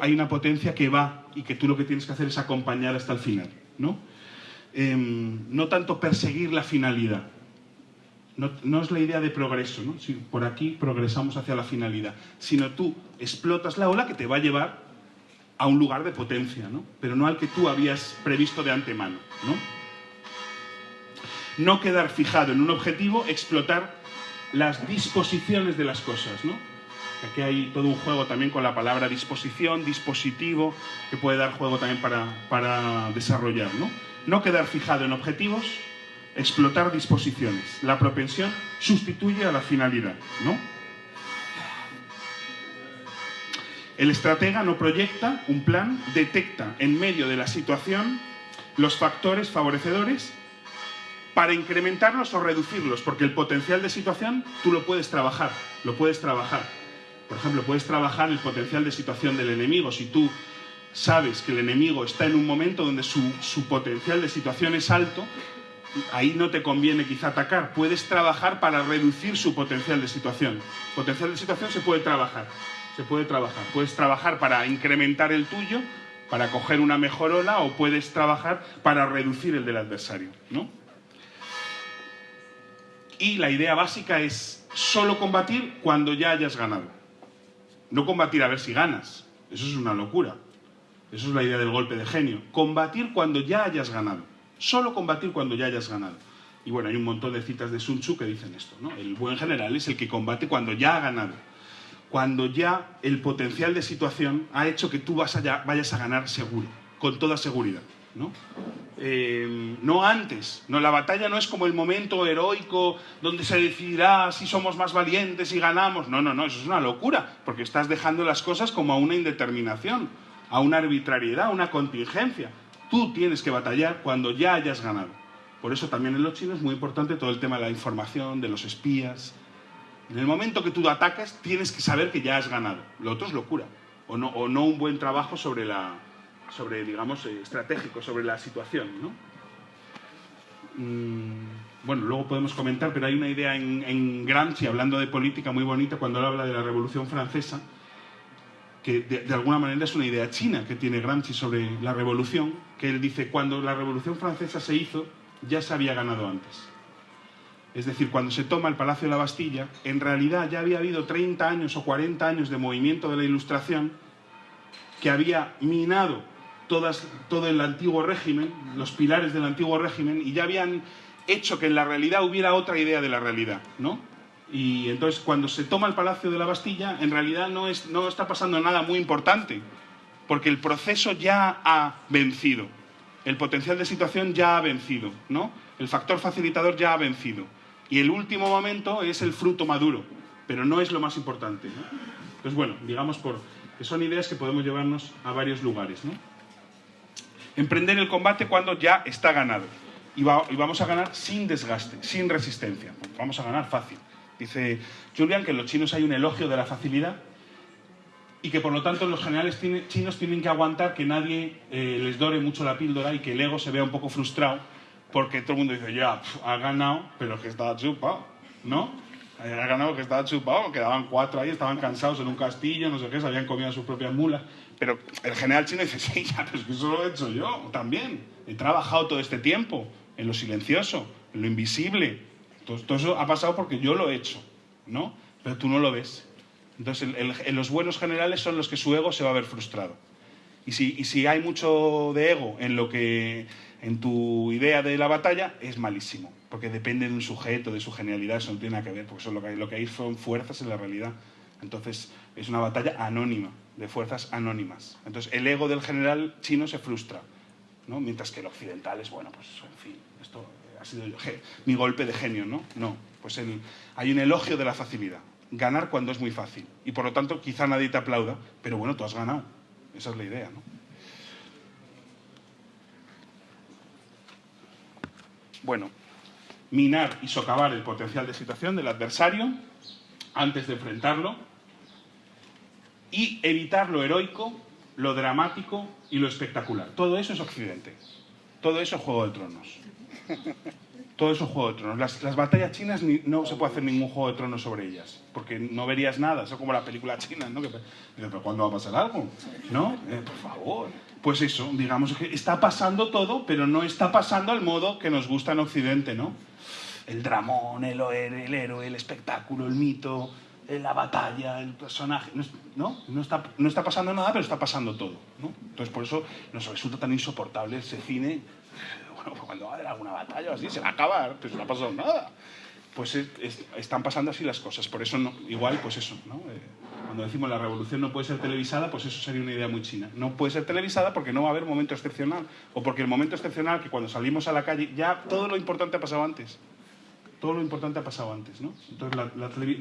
A: hay una potencia que va y que tú lo que tienes que hacer es acompañar hasta el final. No, eh, no tanto perseguir la finalidad. No, es la idea de progreso, ¿no? Si por aquí progresamos hacia la finalidad, sino tú explotas la ola que te va a llevar a un lugar de potencia, ¿no? pero no al que tú habías previsto de antemano. ¿no? no quedar fijado en un objetivo, explotar las disposiciones de las cosas. ¿no? Aquí hay todo un juego también con la palabra disposición, dispositivo, que puede dar juego también para, para desarrollar. ¿no? no quedar fijado en objetivos, explotar disposiciones. La propensión sustituye a la finalidad. ¿no? El estratega no proyecta un plan, detecta en medio de la situación los factores favorecedores para incrementarlos o reducirlos, porque el potencial de situación tú lo puedes trabajar, lo puedes trabajar. Por ejemplo, puedes trabajar el potencial de situación del enemigo. Si tú sabes que el enemigo está en un momento donde su, su potencial de situación es alto, ahí no te conviene quizá atacar. Puedes trabajar para reducir su potencial de situación. Potencial de situación se puede trabajar, se puede trabajar. Puedes trabajar para incrementar el tuyo, para coger una mejor ola, o puedes trabajar para reducir el del adversario, ¿no? Y la idea básica es solo combatir cuando ya hayas ganado. No combatir a ver si ganas. Eso es una locura. Eso es la idea del golpe de genio. Combatir cuando ya hayas ganado. Solo combatir cuando ya hayas ganado. Y bueno, hay un montón de citas de Sun Tzu que dicen esto. ¿no? El buen general es el que combate cuando ya ha ganado. Cuando ya el potencial de situación ha hecho que tú vayas a ganar seguro, con toda seguridad. ¿no? Eh, no antes. No, la batalla no es como el momento heroico donde se decidirá si somos más valientes y ganamos. No, no, no, eso es una locura, porque estás dejando las cosas como a una indeterminación, a una arbitrariedad, a una contingencia. Tú tienes que batallar cuando ya hayas ganado. Por eso también en los chinos es muy importante todo el tema de la información, de los espías. En el momento que tú atacas, tienes que saber que ya has ganado. Lo otro es locura. O no, un buen trabajo sobre la, sobre, digamos, eh, estratégico, sobre la situación, ¿no? Mm, bueno, luego podemos comentar, pero hay una idea en, en, Gramsci, hablando de política, muy bonita, cuando habla de la Revolución Francesa, que de, alguna manera es una idea china que tiene Gramsci sobre la revolución, que él dice, cuando la Revolución Francesa se hizo, ya se había ganado antes. Es decir, cuando se toma el Palacio de la Bastilla, en realidad ya había habido 30 años o 40 años de movimiento de la Ilustración que había minado todas, todo el antiguo régimen, los pilares del antiguo régimen, y ya habían hecho que en la realidad hubiera otra idea de la realidad, ¿no? Y entonces cuando se toma el Palacio de la Bastilla, en realidad no, es, no está pasando nada muy importante, porque el proceso ya ha vencido, el potencial de situación ya ha vencido, ¿no? El factor facilitador ya ha vencido. Y el último momento es el fruto maduro, pero no es lo más importante. ¿no? Entonces, bueno, digamos por, que son ideas que podemos llevarnos a varios lugares. ¿no? Emprender el combate cuando ya está ganado. Y, vamos a ganar sin desgaste, sin resistencia. Vamos a ganar fácil. Dice Julian que en los chinos hay un elogio de la facilidad y que por lo tanto los generales chinos tienen que aguantar que nadie eh, les dore mucho la píldora y que el ego se vea un poco frustrado porque todo el mundo dice, ya, ha ganado, pero que estaba chupado, ¿no? Ha ganado que estaba chupado, quedaban cuatro ahí, estaban cansados en un castillo, no sé qué, se habían comido sus propias mulas. Pero el general chino dice, sí, ya, pero es que eso lo he hecho yo también. He trabajado todo este tiempo en lo silencioso, en lo invisible. Todo, eso ha pasado porque yo lo he hecho, ¿no? Pero tú no lo ves. Entonces, los buenos generales son los que su ego se va a ver frustrado. Y si, y si hay mucho de ego en lo que en tu idea de la batalla es malísimo, porque depende de un sujeto, de su genialidad, eso no tiene nada que ver, porque eso lo que hay, lo que hay son fuerzas en la realidad. Entonces, es una batalla anónima, de fuerzas anónimas. Entonces, el ego del general chino se frustra, ¿no? mientras que el occidental es, bueno, pues, en fin, esto ha sido mi golpe de genio, ¿no? No, pues hay un elogio de la facilidad. Ganar cuando es muy fácil. Y por lo tanto, quizá nadie te aplauda, pero bueno, tú has ganado. Esa es la idea, ¿no? Bueno, minar y socavar el potencial de situación del adversario antes de enfrentarlo y evitar lo heroico, lo dramático y lo espectacular. Todo eso es Occidente. Todo eso es Juego de Tronos. Todo es Juego de Tronos. Las, las batallas chinas ni, no se puede hacer ningún Juego de Tronos sobre ellas, porque no verías nada. Eso es como la película china, ¿no? Que, ¿Pero cuándo va a pasar algo? ¿No? Eh, por favor. Pues eso, digamos que está pasando todo, pero no está pasando al modo que nos gusta en Occidente, ¿no? El dramón, el, el héroe, el espectáculo, el mito, la batalla, el personaje, ¿no? No está, no está pasando nada, pero está pasando todo, ¿no? Entonces por eso nos resulta tan insoportable ese cine, bueno, pues cuando va a haber alguna batalla o así, se va a acabar, pues no ha pasado nada. Pues es, es, están pasando así las cosas, por eso no, igual, pues eso, ¿no? Eh, cuando decimos la revolución no puede ser televisada, pues eso sería una idea muy china. No puede ser televisada porque no va a haber momento excepcional, o porque el momento excepcional, que cuando salimos a la calle, ya todo lo importante ha pasado antes. Todo lo importante ha pasado antes, ¿no? Entonces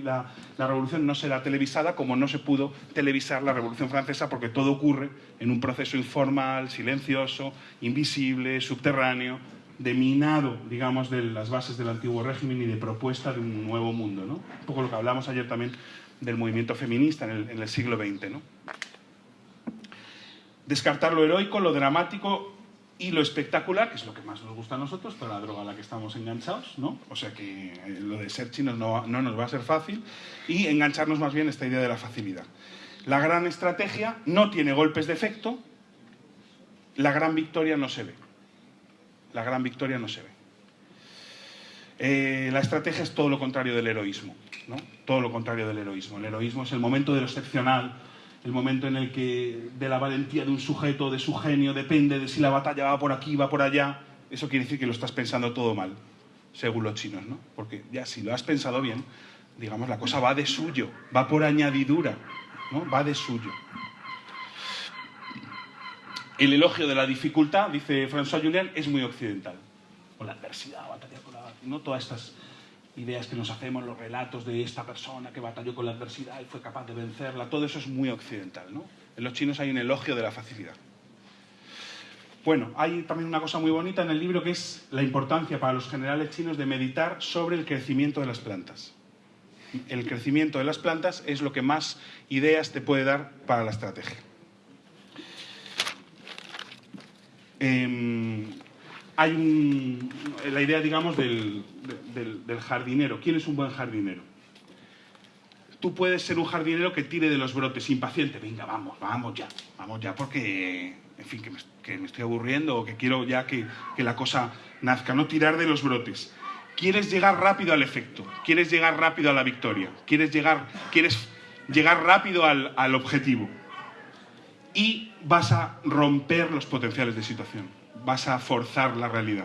A: la, revolución no será televisada como no se pudo televisar la revolución francesa porque todo ocurre en un proceso informal, silencioso, invisible, subterráneo, de minado, digamos, de las bases del antiguo régimen y de propuesta de un nuevo mundo, ¿no? Un poco lo que hablamos ayer también del movimiento feminista en el, en el siglo XX. ¿no? Descartar lo heroico, lo dramático y lo espectacular, que es lo que más nos gusta a nosotros, para la droga a la que estamos enganchados, ¿no? O sea que eh, lo de ser chinos no, no nos va a ser fácil, y engancharnos más bien esta idea de la facilidad. La gran estrategia no tiene golpes de efecto, la gran victoria no se ve. La gran victoria no se ve. Eh, la estrategia es todo lo contrario del heroísmo, ¿no? Todo lo contrario del heroísmo. El heroísmo es el momento de lo excepcional, el momento en el que de la valentía de un sujeto, de su genio, depende de si la batalla va por aquí, va por allá. Eso quiere decir que lo estás pensando todo mal, según los chinos, ¿no? Porque ya si lo has pensado bien, digamos, la cosa va de suyo, va por añadidura, ¿no? Va de suyo. El elogio de la dificultad, dice François Julian, es muy occidental. O la adversidad, batalla con la... No todas estas ideas que nos hacemos, los relatos de esta persona que batalló con la adversidad y fue capaz de vencerla, todo eso es muy occidental, ¿no? En los chinos hay un elogio de la facilidad. Bueno, hay también una cosa muy bonita en el libro que es la importancia para los generales chinos de meditar sobre el crecimiento de las plantas. El crecimiento de las plantas es lo que más ideas te puede dar para la estrategia. Eh, hay un, la idea, digamos, del, del, del, jardinero. ¿Quién es un buen jardinero? Tú puedes ser un jardinero que tire de los brotes, impaciente. Venga, vamos, vamos ya, vamos ya, porque, en fin, que me, que me estoy aburriendo o que quiero ya que, que, la cosa nazca. No tirar de los brotes. Quieres llegar rápido al efecto, quieres llegar rápido a la victoria, quieres llegar, quieres llegar rápido al, al objetivo. y vas a romper los potenciales de situación, vas a forzar la realidad,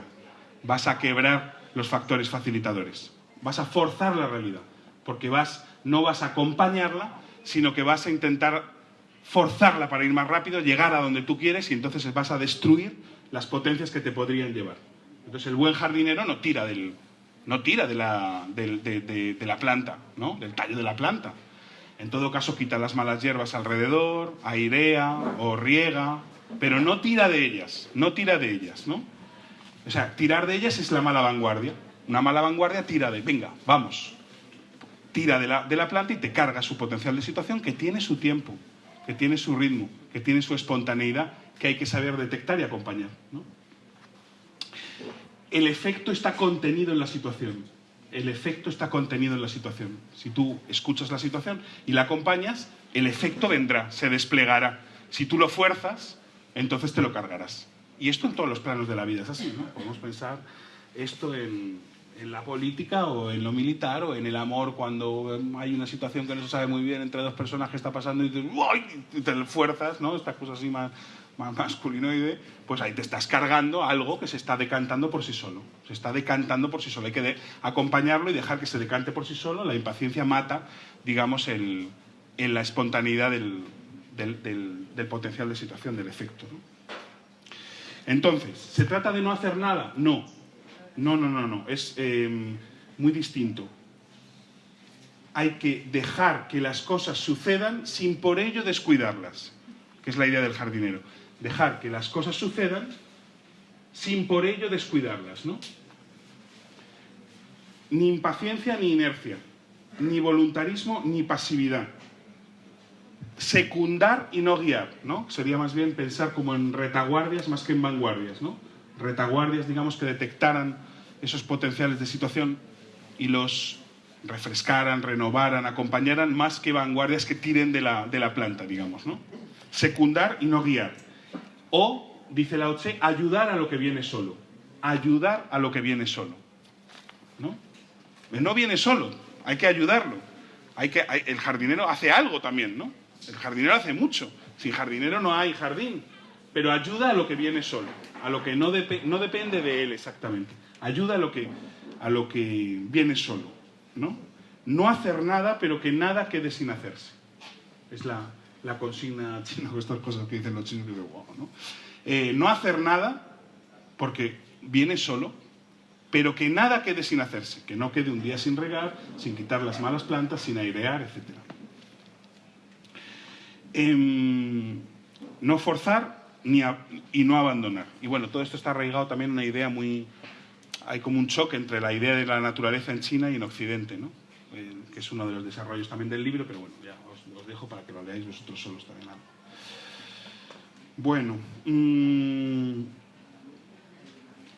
A: vas a quebrar los factores facilitadores, vas a forzar la realidad, porque vas, no vas a acompañarla, sino que vas a intentar forzarla para ir más rápido, llegar a donde tú quieres y entonces vas a destruir las potencias que te podrían llevar. Entonces el buen jardinero no tira, del, no tira de, la, de, la planta, ¿no? del tallo de la planta. En todo caso quita las malas hierbas alrededor, airea o riega, pero no tira de ellas, no tira de ellas, ¿no? O sea, tirar de ellas es la mala vanguardia. Una mala vanguardia tira de, venga, vamos, tira de la, de la planta y te carga su potencial de situación que tiene su tiempo, que tiene su ritmo, que tiene su espontaneidad, que hay que saber detectar y acompañar. ¿no? el efecto está contenido en la situación. El efecto está contenido en la situación. Si tú escuchas la situación y la acompañas, el efecto vendrá, se desplegará. Si tú lo fuerzas, entonces te lo cargarás. Y esto en todos los planos de la vida es así, ¿no? Podemos pensar esto en, la política o en lo militar o en el amor cuando hay una situación que no se sabe muy bien entre dos personas que está pasando y te, y te fuerzas, ¿no? Estas cosas así más, masculinoide, pues ahí te estás cargando algo que se está decantando por sí solo. Se está decantando por sí solo. Hay que acompañarlo y dejar que se decante por sí solo. La impaciencia mata, digamos, el, en la espontaneidad del, del, potencial de situación, del efecto. Entonces, ¿se trata de no hacer nada? No. No, no, no, no. Es em, muy distinto. Hay que dejar que las cosas sucedan sin por ello descuidarlas, que es la idea del jardinero dejar que las cosas sucedan sin por ello descuidarlas, ¿no? Ni impaciencia ni inercia, ni voluntarismo ni pasividad. Secundar y no guiar, ¿no? Sería más bien pensar como en retaguardias más que en vanguardias, ¿no? Retaguardias, digamos, que detectaran esos potenciales de situación y los refrescaran, renovaran, acompañaran, más que vanguardias que tiren de la, de la planta, digamos, ¿no? Secundar y no guiar. O, dice Lao Tse, ayudar a lo que viene solo. Ayudar a lo que viene solo. ¿No? No viene solo, hay que ayudarlo. Hay que, el jardinero hace algo también, ¿no? El jardinero hace mucho. Sin jardinero no hay jardín. Pero ayuda a lo que viene solo, a lo que no, no depende de él exactamente. Ayuda a lo que, a lo que viene solo, ¿no? No hacer nada, pero que nada quede sin hacerse. Es la, consigna [LAUGHS] china o estas cosas que dicen los chinos, que wow, ¿no? Eh, no hacer nada porque viene solo, pero que nada quede sin hacerse, que no quede un día sin regar, sin quitar las malas plantas, sin airear, etc. Em, no forzar ni y no abandonar. Y bueno, todo esto está arraigado también en una idea muy... Hay como un choque entre la idea de la naturaleza en China y en Occidente, ¿no? Eh, que es uno de los desarrollos también del libro, pero bueno, ya os, dejo para que lo leáis vosotros solos también. Bueno, mm,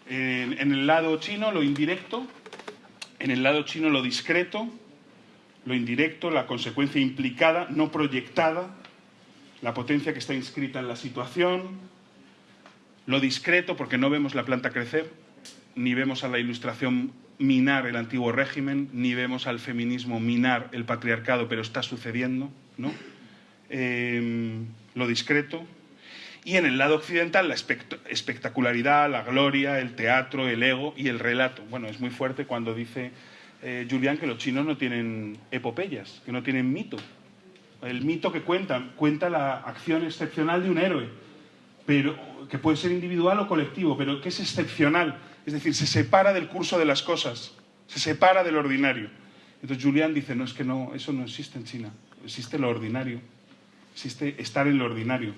A: en, en el lado chino lo indirecto, en el lado chino lo discreto, lo indirecto, la consecuencia implicada, no proyectada, la potencia que está inscrita en la situación, lo discreto porque no vemos la planta crecer, ni vemos a la ilustración minar el antiguo régimen, ni vemos al feminismo minar el patriarcado, pero está sucediendo, ¿no? Em, lo discreto. Y en el lado occidental, la espectacularidad, la gloria, el teatro, el ego y el relato. Bueno, es muy fuerte cuando dice eh, Julián que los chinos no tienen epopeyas, que no tienen mito. El mito que cuentan, cuenta la acción excepcional de un héroe, pero que puede ser individual o colectivo, pero que es excepcional es decir, se separa del curso de las cosas, se separa del ordinario. Entonces Julián dice, no, es que no, eso no existe en China, existe lo ordinario, existe estar en lo ordinario,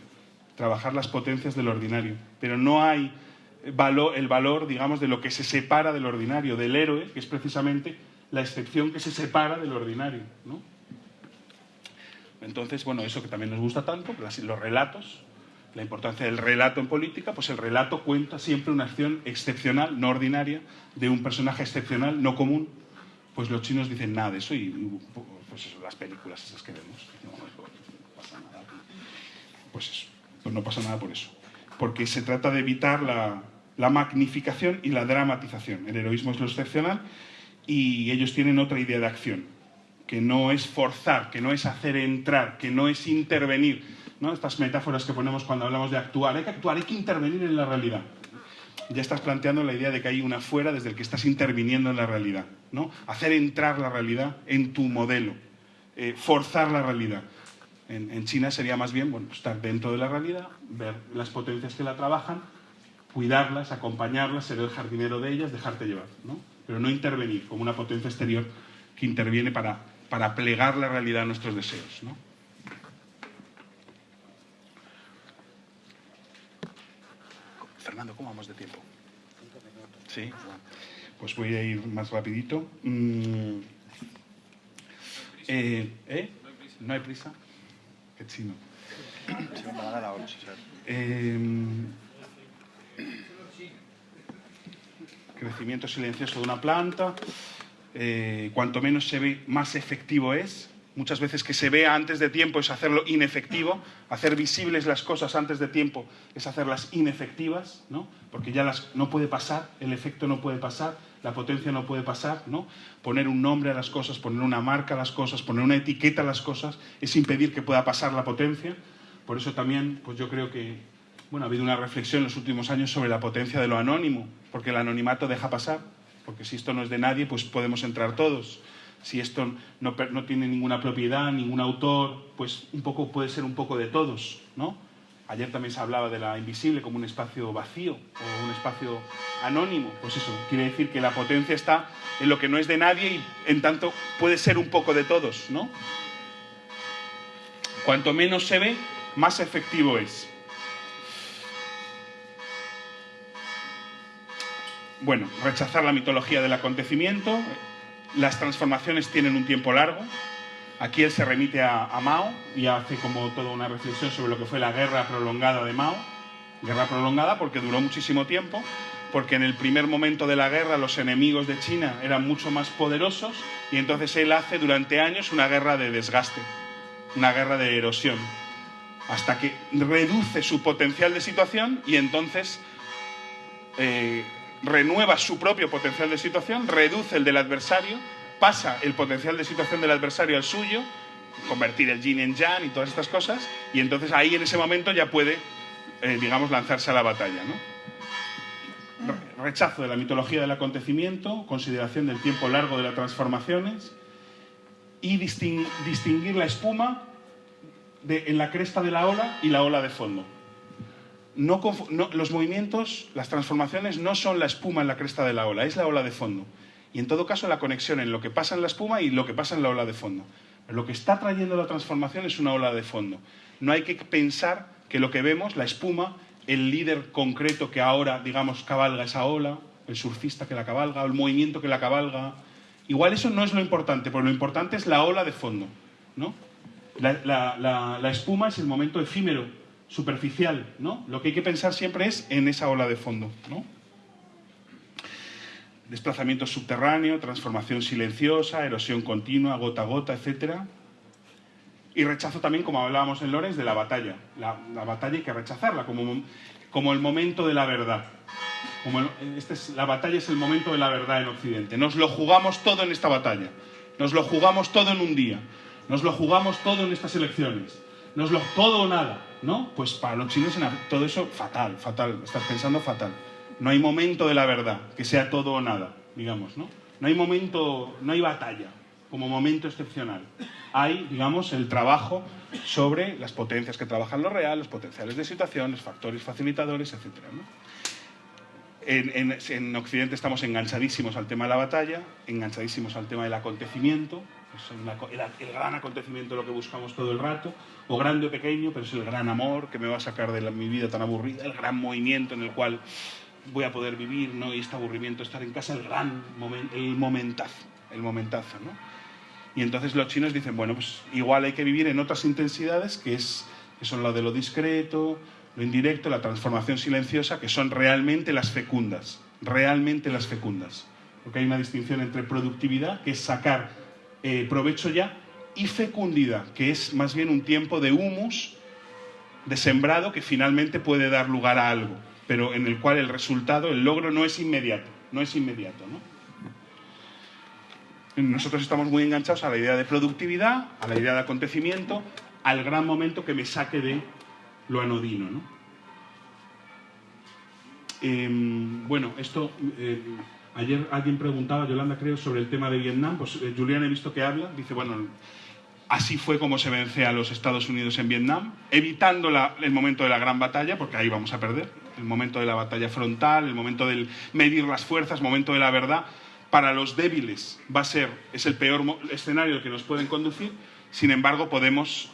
A: trabajar las potencias del ordinario, pero no hay valor, el valor, digamos, de lo que se separa del ordinario, del héroe, que es precisamente la excepción que se separa del ordinario. ¿no? Entonces, bueno, eso que también nos gusta tanto, los relatos, la importancia del relato en política, pues el relato cuenta siempre una acción excepcional, no ordinaria, de un personaje excepcional, no común. Pues los chinos dicen nada de eso y pues eso, las películas esas que vemos. No, pasa nada. Pues eso, pues no pasa nada por eso. Porque se trata de evitar la, la magnificación y la dramatización. El heroísmo es lo excepcional y ellos tienen otra idea de acción. Que no es forzar, que no es hacer entrar, que no es intervenir. ¿no? Estas metáforas que ponemos cuando hablamos de actuar. Hay que actuar, hay que intervenir en la realidad. Ya estás planteando la idea de que hay una fuera desde el que estás interviniendo en la realidad. ¿no? Hacer entrar la realidad en tu modelo, eh, forzar la realidad. En, China sería más bien bueno, estar dentro de la realidad, ver las potencias que la trabajan, cuidarlas, acompañarlas, ser el jardinero de ellas, dejarte llevar. ¿no? Pero no intervenir como una potencia exterior que interviene para, para plegar la realidad a nuestros deseos. ¿no? Fernando, ¿cómo vamos de tiempo? Sí, pues voy a ir más rapidito. Mm. Eh, ¿eh? No hay prisa. Qué chino. Em, crecimiento silencioso de una planta. Eh, cuanto menos se ve, más efectivo es. Muchas veces que se vea antes de tiempo es hacerlo inefectivo. Hacer visibles las cosas antes de tiempo es hacerlas inefectivas, ¿no? porque ya las, no puede pasar, el efecto no puede pasar, la potencia no puede pasar. ¿no? Poner un nombre a las cosas, poner una marca a las cosas, poner una etiqueta a las cosas es impedir que pueda pasar la potencia. Por eso también pues yo creo que bueno, ha habido una reflexión en los últimos años sobre la potencia de lo anónimo, porque el anonimato deja pasar, porque si esto no es de nadie, pues podemos entrar todos si esto no, tiene ninguna propiedad, ningún autor, pues un poco puede ser un poco de todos, ¿no? Ayer también se hablaba de la invisible como un espacio vacío o un espacio anónimo. Pues eso, quiere decir que la potencia está en lo que no es de nadie y en tanto puede ser un poco de todos, ¿no? Cuanto menos se ve, más efectivo es. Bueno, rechazar la mitología del acontecimiento, las transformaciones tienen un tiempo largo. Aquí él se remite a, Mao y hace como toda una reflexión sobre lo que fue la guerra prolongada de Mao. Guerra prolongada porque duró muchísimo tiempo, porque en el primer momento de la guerra los enemigos de China eran mucho más poderosos y entonces él hace durante años una guerra de desgaste, una guerra de erosión, hasta que reduce su potencial de situación y entonces eh, renueva su propio potencial de situación, reduce el del adversario, pasa el potencial de situación del adversario al suyo, convertir el yin en yang y todas estas cosas, y entonces ahí en ese momento ya puede, eh, digamos, lanzarse a la batalla. Rechazo de la mitología del acontecimiento, consideración del tiempo largo de las transformaciones y distinguir la espuma en la cresta de la ola y la ola de fondo los movimientos, las transformaciones no son la espuma en la cresta de la ola, es la ola de fondo. Y en todo caso la conexión en lo que pasa en la espuma y lo que pasa en la ola de fondo. lo que está trayendo la transformación es una ola de fondo. No hay que pensar que lo que vemos, la espuma, el líder concreto que ahora, digamos, cabalga esa ola, el surfista que la cabalga, el movimiento que la cabalga. Igual eso no es lo importante, porque lo importante es la ola de fondo. ¿no? la espuma es el momento efímero superficial, ¿no? Lo que hay que pensar siempre es en esa ola de fondo, ¿no? Desplazamiento subterráneo, transformación silenciosa, erosión continua, gota a gota, etc. Y rechazo también, como hablábamos en Lorenz, de la batalla. La, batalla hay que rechazarla como, como el momento de la verdad. Como este es, la batalla es el momento de la verdad en Occidente. Nos lo jugamos todo en esta batalla. Nos lo jugamos todo en un día. Nos lo jugamos todo en estas elecciones. Nos lo todo o nada. ¿No? Pues para los chinos todo eso fatal, fatal, estás pensando fatal. No hay momento de la verdad, que sea todo o nada, digamos, ¿no? No hay momento, no hay batalla como momento excepcional. Hay, digamos, el trabajo sobre las potencias que trabajan lo real, los potenciales de situación, factores facilitadores, etc. en Occidente estamos enganchadísimos al tema de la batalla, enganchadísimos al tema del acontecimiento, el, gran acontecimiento lo que buscamos todo el rato, o grande o pequeño, pero es el gran amor que me va a sacar de mi vida tan aburrida, el gran movimiento en el cual voy a poder vivir, ¿no? Y este aburrimiento, estar en casa, el gran el momentazo, el momentazo, ¿no? Y entonces los chinos dicen, bueno, pues igual hay que vivir en otras intensidades, que, es, que son la de lo discreto, lo indirecto, la transformación silenciosa, que son realmente las fecundas, realmente las fecundas. Porque hay una distinción entre productividad, que es sacar eh, provecho ya, y fecundidad, que es más bien un tiempo de humus, de sembrado, que finalmente puede dar lugar a algo, pero en el cual el resultado, el logro no es inmediato, no es inmediato. Nosotros estamos muy enganchados a la idea de productividad, a la idea de acontecimiento, al gran momento que me saque de lo anodino. ¿no? Em, bueno, esto... Eh, ayer alguien preguntaba, Yolanda creo, sobre el tema de Vietnam. Pues eh, Julián he visto que habla. Dice, bueno, así fue como se vence a los Estados Unidos en Vietnam, evitando el momento de la gran batalla, porque ahí vamos a perder. El momento de la batalla frontal, el momento del medir las fuerzas, momento de la verdad. Para los débiles va a ser, es el peor escenario que nos pueden conducir. Sin embargo, podemos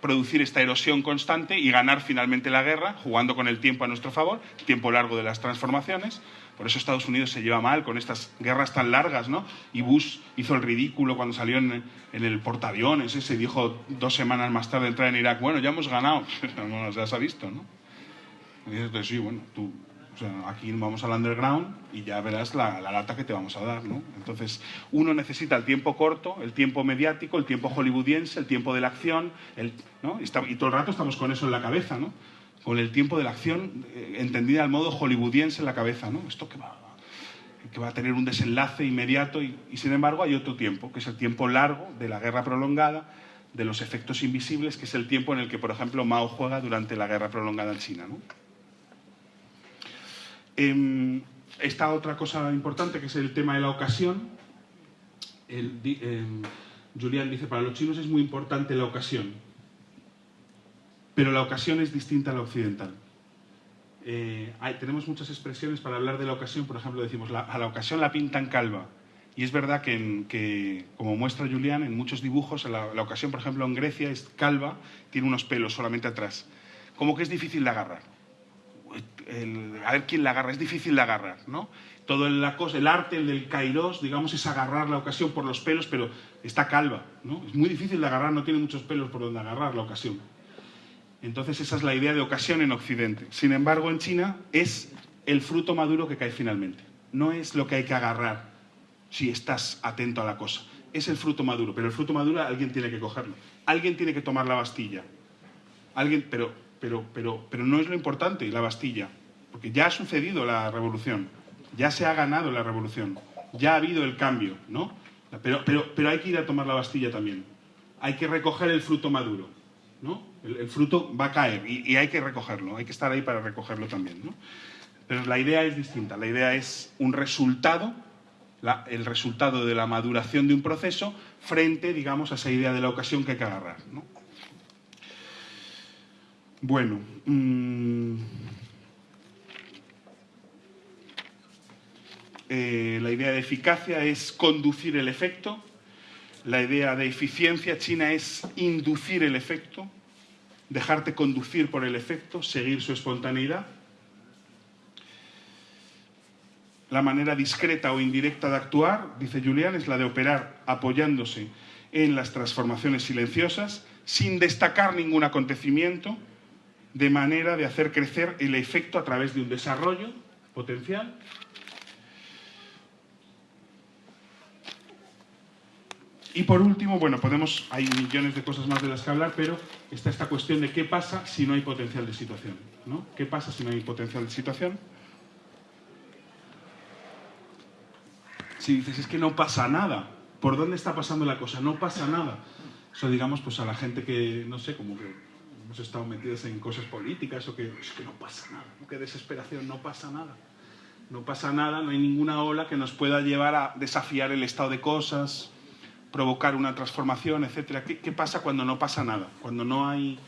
A: producir esta erosión constante y ganar finalmente la guerra, jugando con el tiempo a nuestro favor, tiempo largo de las transformaciones. Por eso Estados Unidos se lleva mal con estas guerras tan largas, ¿no? Y Bush hizo el ridículo cuando salió en, el portaaviones ese dijo dos semanas más tarde de entrar en Irak, bueno, ya hemos ganado. [LAUGHS] no, ya se ha visto, ¿no? Y dices, sí, bueno, tú aquí vamos al underground y ya verás la, lata que te vamos a dar, ¿no? Entonces, uno necesita el tiempo corto, el tiempo mediático, el tiempo hollywoodiense, el tiempo de la acción, ¿no? y, todo el rato estamos con eso en la cabeza, ¿no? Con el tiempo de la acción eh, entendida al modo hollywoodiense en la cabeza, ¿no? Esto que va, a tener un desenlace inmediato y, y sin embargo hay otro tiempo, que es el tiempo largo de la guerra prolongada, de los efectos invisibles, que es el tiempo en el que, por ejemplo, Mao juega durante la guerra prolongada en China, ¿no? Eh, esta otra cosa importante que es el tema de la ocasión. El, em, Julián dice, para los chinos es muy importante la ocasión, pero la ocasión es distinta a la occidental. Eh, tenemos muchas expresiones para hablar de la ocasión, por ejemplo, decimos, a la ocasión la pintan calva. Y es verdad que, como muestra Julián, en muchos dibujos, la, la, ocasión, por ejemplo, en Grecia es calva, tiene unos pelos solamente atrás. Como que es difícil de agarrar a ver quién la agarra, es difícil de agarrar, ¿no? Todo el, la cosa, el arte, el del kairos, digamos, es agarrar la ocasión por los pelos, pero está calva, ¿no? Es muy difícil de agarrar, no tiene muchos pelos por donde agarrar la ocasión. Entonces esa es la idea de ocasión en Occidente. Sin embargo, en China es el fruto maduro que cae finalmente. No es lo que hay que agarrar si estás atento a la cosa. Es el fruto maduro, pero el fruto maduro alguien tiene que cogerlo. Alguien tiene que tomar la Bastilla. Alguien, pero pero, pero, pero no es lo importante, la Bastilla, porque ya ha sucedido la revolución, ya se ha ganado la revolución, ya ha habido el cambio, ¿no? Pero, pero, pero hay que ir a tomar la Bastilla también, hay que recoger el fruto maduro, ¿no? El, fruto va a caer y, hay que recogerlo, hay que estar ahí para recogerlo también, ¿no? Pero la idea es distinta, la idea es un resultado, el resultado de la maduración de un proceso frente, digamos, a esa idea de la ocasión que hay que agarrar, ¿no? Bueno, mm, eh, la idea de eficacia es conducir el efecto, la idea de eficiencia china es inducir el efecto, dejarte conducir por el efecto, seguir su espontaneidad. La manera discreta o indirecta de actuar, dice Julián, es la de operar apoyándose en las transformaciones silenciosas, sin destacar ningún acontecimiento, de manera de hacer crecer el efecto a través de un desarrollo potencial. Y por último, bueno, podemos, hay millones de cosas más de las que hablar, pero está esta cuestión de qué pasa si no hay potencial de situación. ¿no? ¿Qué pasa si no hay potencial de situación? Si dices, es que no pasa nada, ¿por dónde está pasando la cosa? No pasa nada. Eso digamos pues a la gente que, no sé, como que hemos estado metidos en cosas políticas o que es que no pasa nada, qué desesperación, no pasa nada. No pasa nada, no hay ninguna ola que nos pueda llevar a desafiar el estado de cosas, provocar una transformación, etc. ¿Qué, pasa cuando no pasa nada? Cuando no hay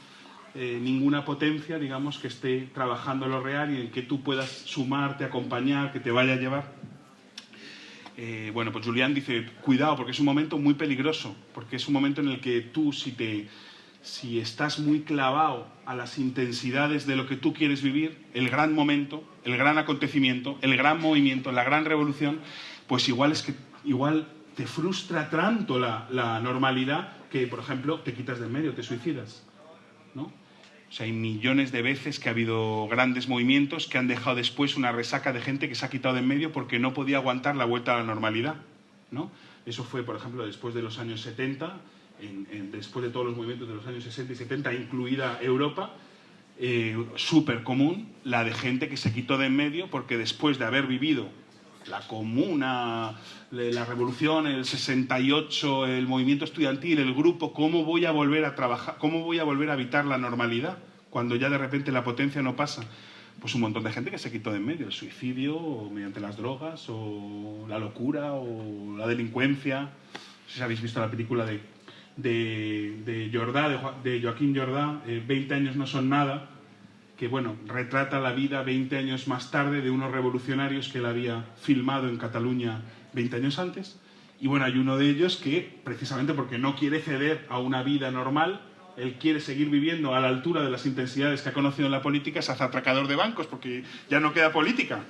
A: eh, ninguna potencia, digamos, que esté trabajando lo real y en que tú puedas sumarte, acompañar, que te vaya a llevar. Eh, bueno, pues Julián dice, cuidado, porque es un momento muy peligroso, porque es un momento en el que tú, si te si estás muy clavado a las intensidades de lo que tú quieres vivir, el gran momento, el gran acontecimiento, el gran movimiento, la gran revolución, pues igual es que igual te frustra tanto la, normalidad que, por ejemplo, te quitas del medio, te suicidas. ¿no? O sea, hay millones de veces que ha habido grandes movimientos que han dejado después una resaca de gente que se ha quitado de en medio porque no podía aguantar la vuelta a la normalidad. ¿no? Eso fue, por ejemplo, después de los años 70 después de todos los movimientos de los años 60 y 70, incluida Europa, eh, súper común la de gente que se quitó de en medio porque después de haber vivido la comuna, la revolución, el 68, el movimiento estudiantil, el grupo, ¿cómo voy a volver a trabajar, cómo voy a volver a evitar la normalidad cuando ya de repente la potencia no pasa? Pues un montón de gente que se quitó de en medio, el suicidio, o mediante las drogas, o la locura, o la delincuencia. No sé si habéis visto la película de, de, Jordá, de, Joaquín Jordá, 20 eh, años no son nada, que bueno, retrata la vida 20 años más tarde de unos revolucionarios que él había filmado en Cataluña 20 años antes. Y bueno, hay uno de ellos que, precisamente porque no quiere ceder a una vida normal, él quiere seguir viviendo a la altura de las intensidades que ha conocido en la política, se hace atracador de bancos, porque ya no queda política.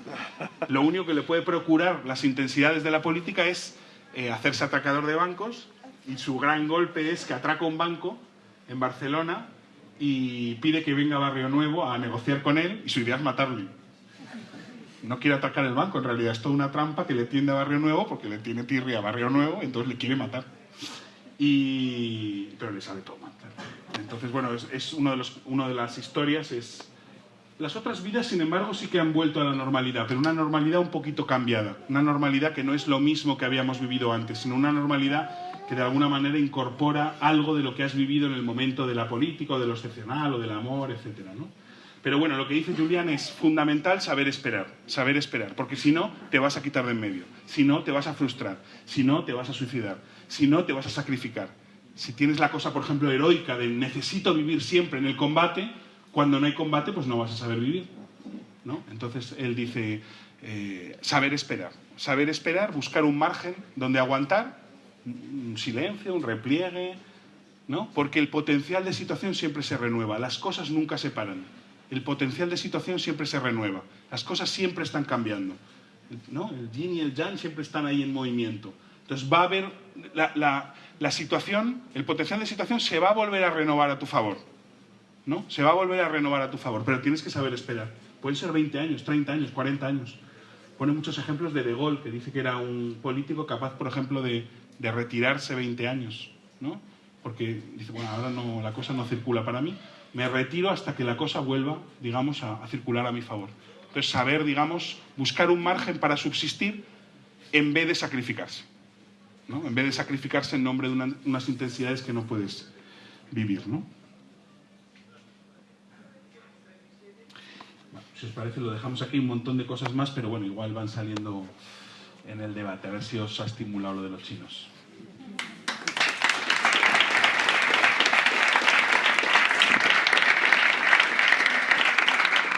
A: Lo único que le puede procurar las intensidades de la política es eh, hacerse atracador de bancos, y su gran golpe es que atraca un banco en Barcelona y pide que venga a Barrio Nuevo a negociar con él y su idea es matarle. No quiere atacar el banco, en realidad es toda una trampa que le tiende a Barrio Nuevo porque le tiene tirria a Barrio Nuevo, entonces le quiere matar. Y... Pero le sale todo mal. Entonces, bueno, es, uno de los, una de las historias, es... Las otras vidas, sin embargo, sí que han vuelto a la normalidad, pero una normalidad un poquito cambiada. Una normalidad que no es lo mismo que habíamos vivido antes, sino una normalidad que de alguna manera incorpora algo de lo que has vivido en el momento de la política, o de lo excepcional, o del amor, etc. ¿no? Pero bueno, lo que dice Julián es fundamental saber esperar, saber esperar, porque si no, te vas a quitar de en medio, si no, te vas a frustrar, si no, te vas a suicidar, si no, te vas a sacrificar. Si tienes la cosa, por ejemplo, heroica de necesito vivir siempre en el combate, cuando no hay combate, pues no vas a saber vivir. ¿no? Entonces, él dice, eh, saber esperar, saber esperar, buscar un margen donde aguantar un silencio, un repliegue, ¿no? Porque el potencial de situación siempre se renueva, las cosas nunca se paran. El potencial de situación siempre se renueva, las cosas siempre están cambiando. ¿no? El yin y el yang siempre están ahí en movimiento. Entonces va a haber la, la, situación, el potencial de situación se va a volver a renovar a tu favor. ¿no? Se va a volver a renovar a tu favor, pero tienes que saber esperar. Pueden ser 20 años, 30 años, 40 años. Pone muchos ejemplos de De Gaulle, que dice que era un político capaz, por ejemplo, de, de retirarse 20 años, ¿no? Porque dice, bueno, ahora no, la cosa no circula para mí, me retiro hasta que la cosa vuelva, digamos, a, a circular a mi favor. Entonces, saber, digamos, buscar un margen para subsistir en vez de sacrificarse, ¿no? En vez de sacrificarse en nombre de una, unas intensidades que no puedes vivir, ¿no? Si os parece, lo dejamos aquí, un montón de cosas más, pero bueno, igual van saliendo en el debate, a ver si os ha estimulado lo de los chinos. Amen.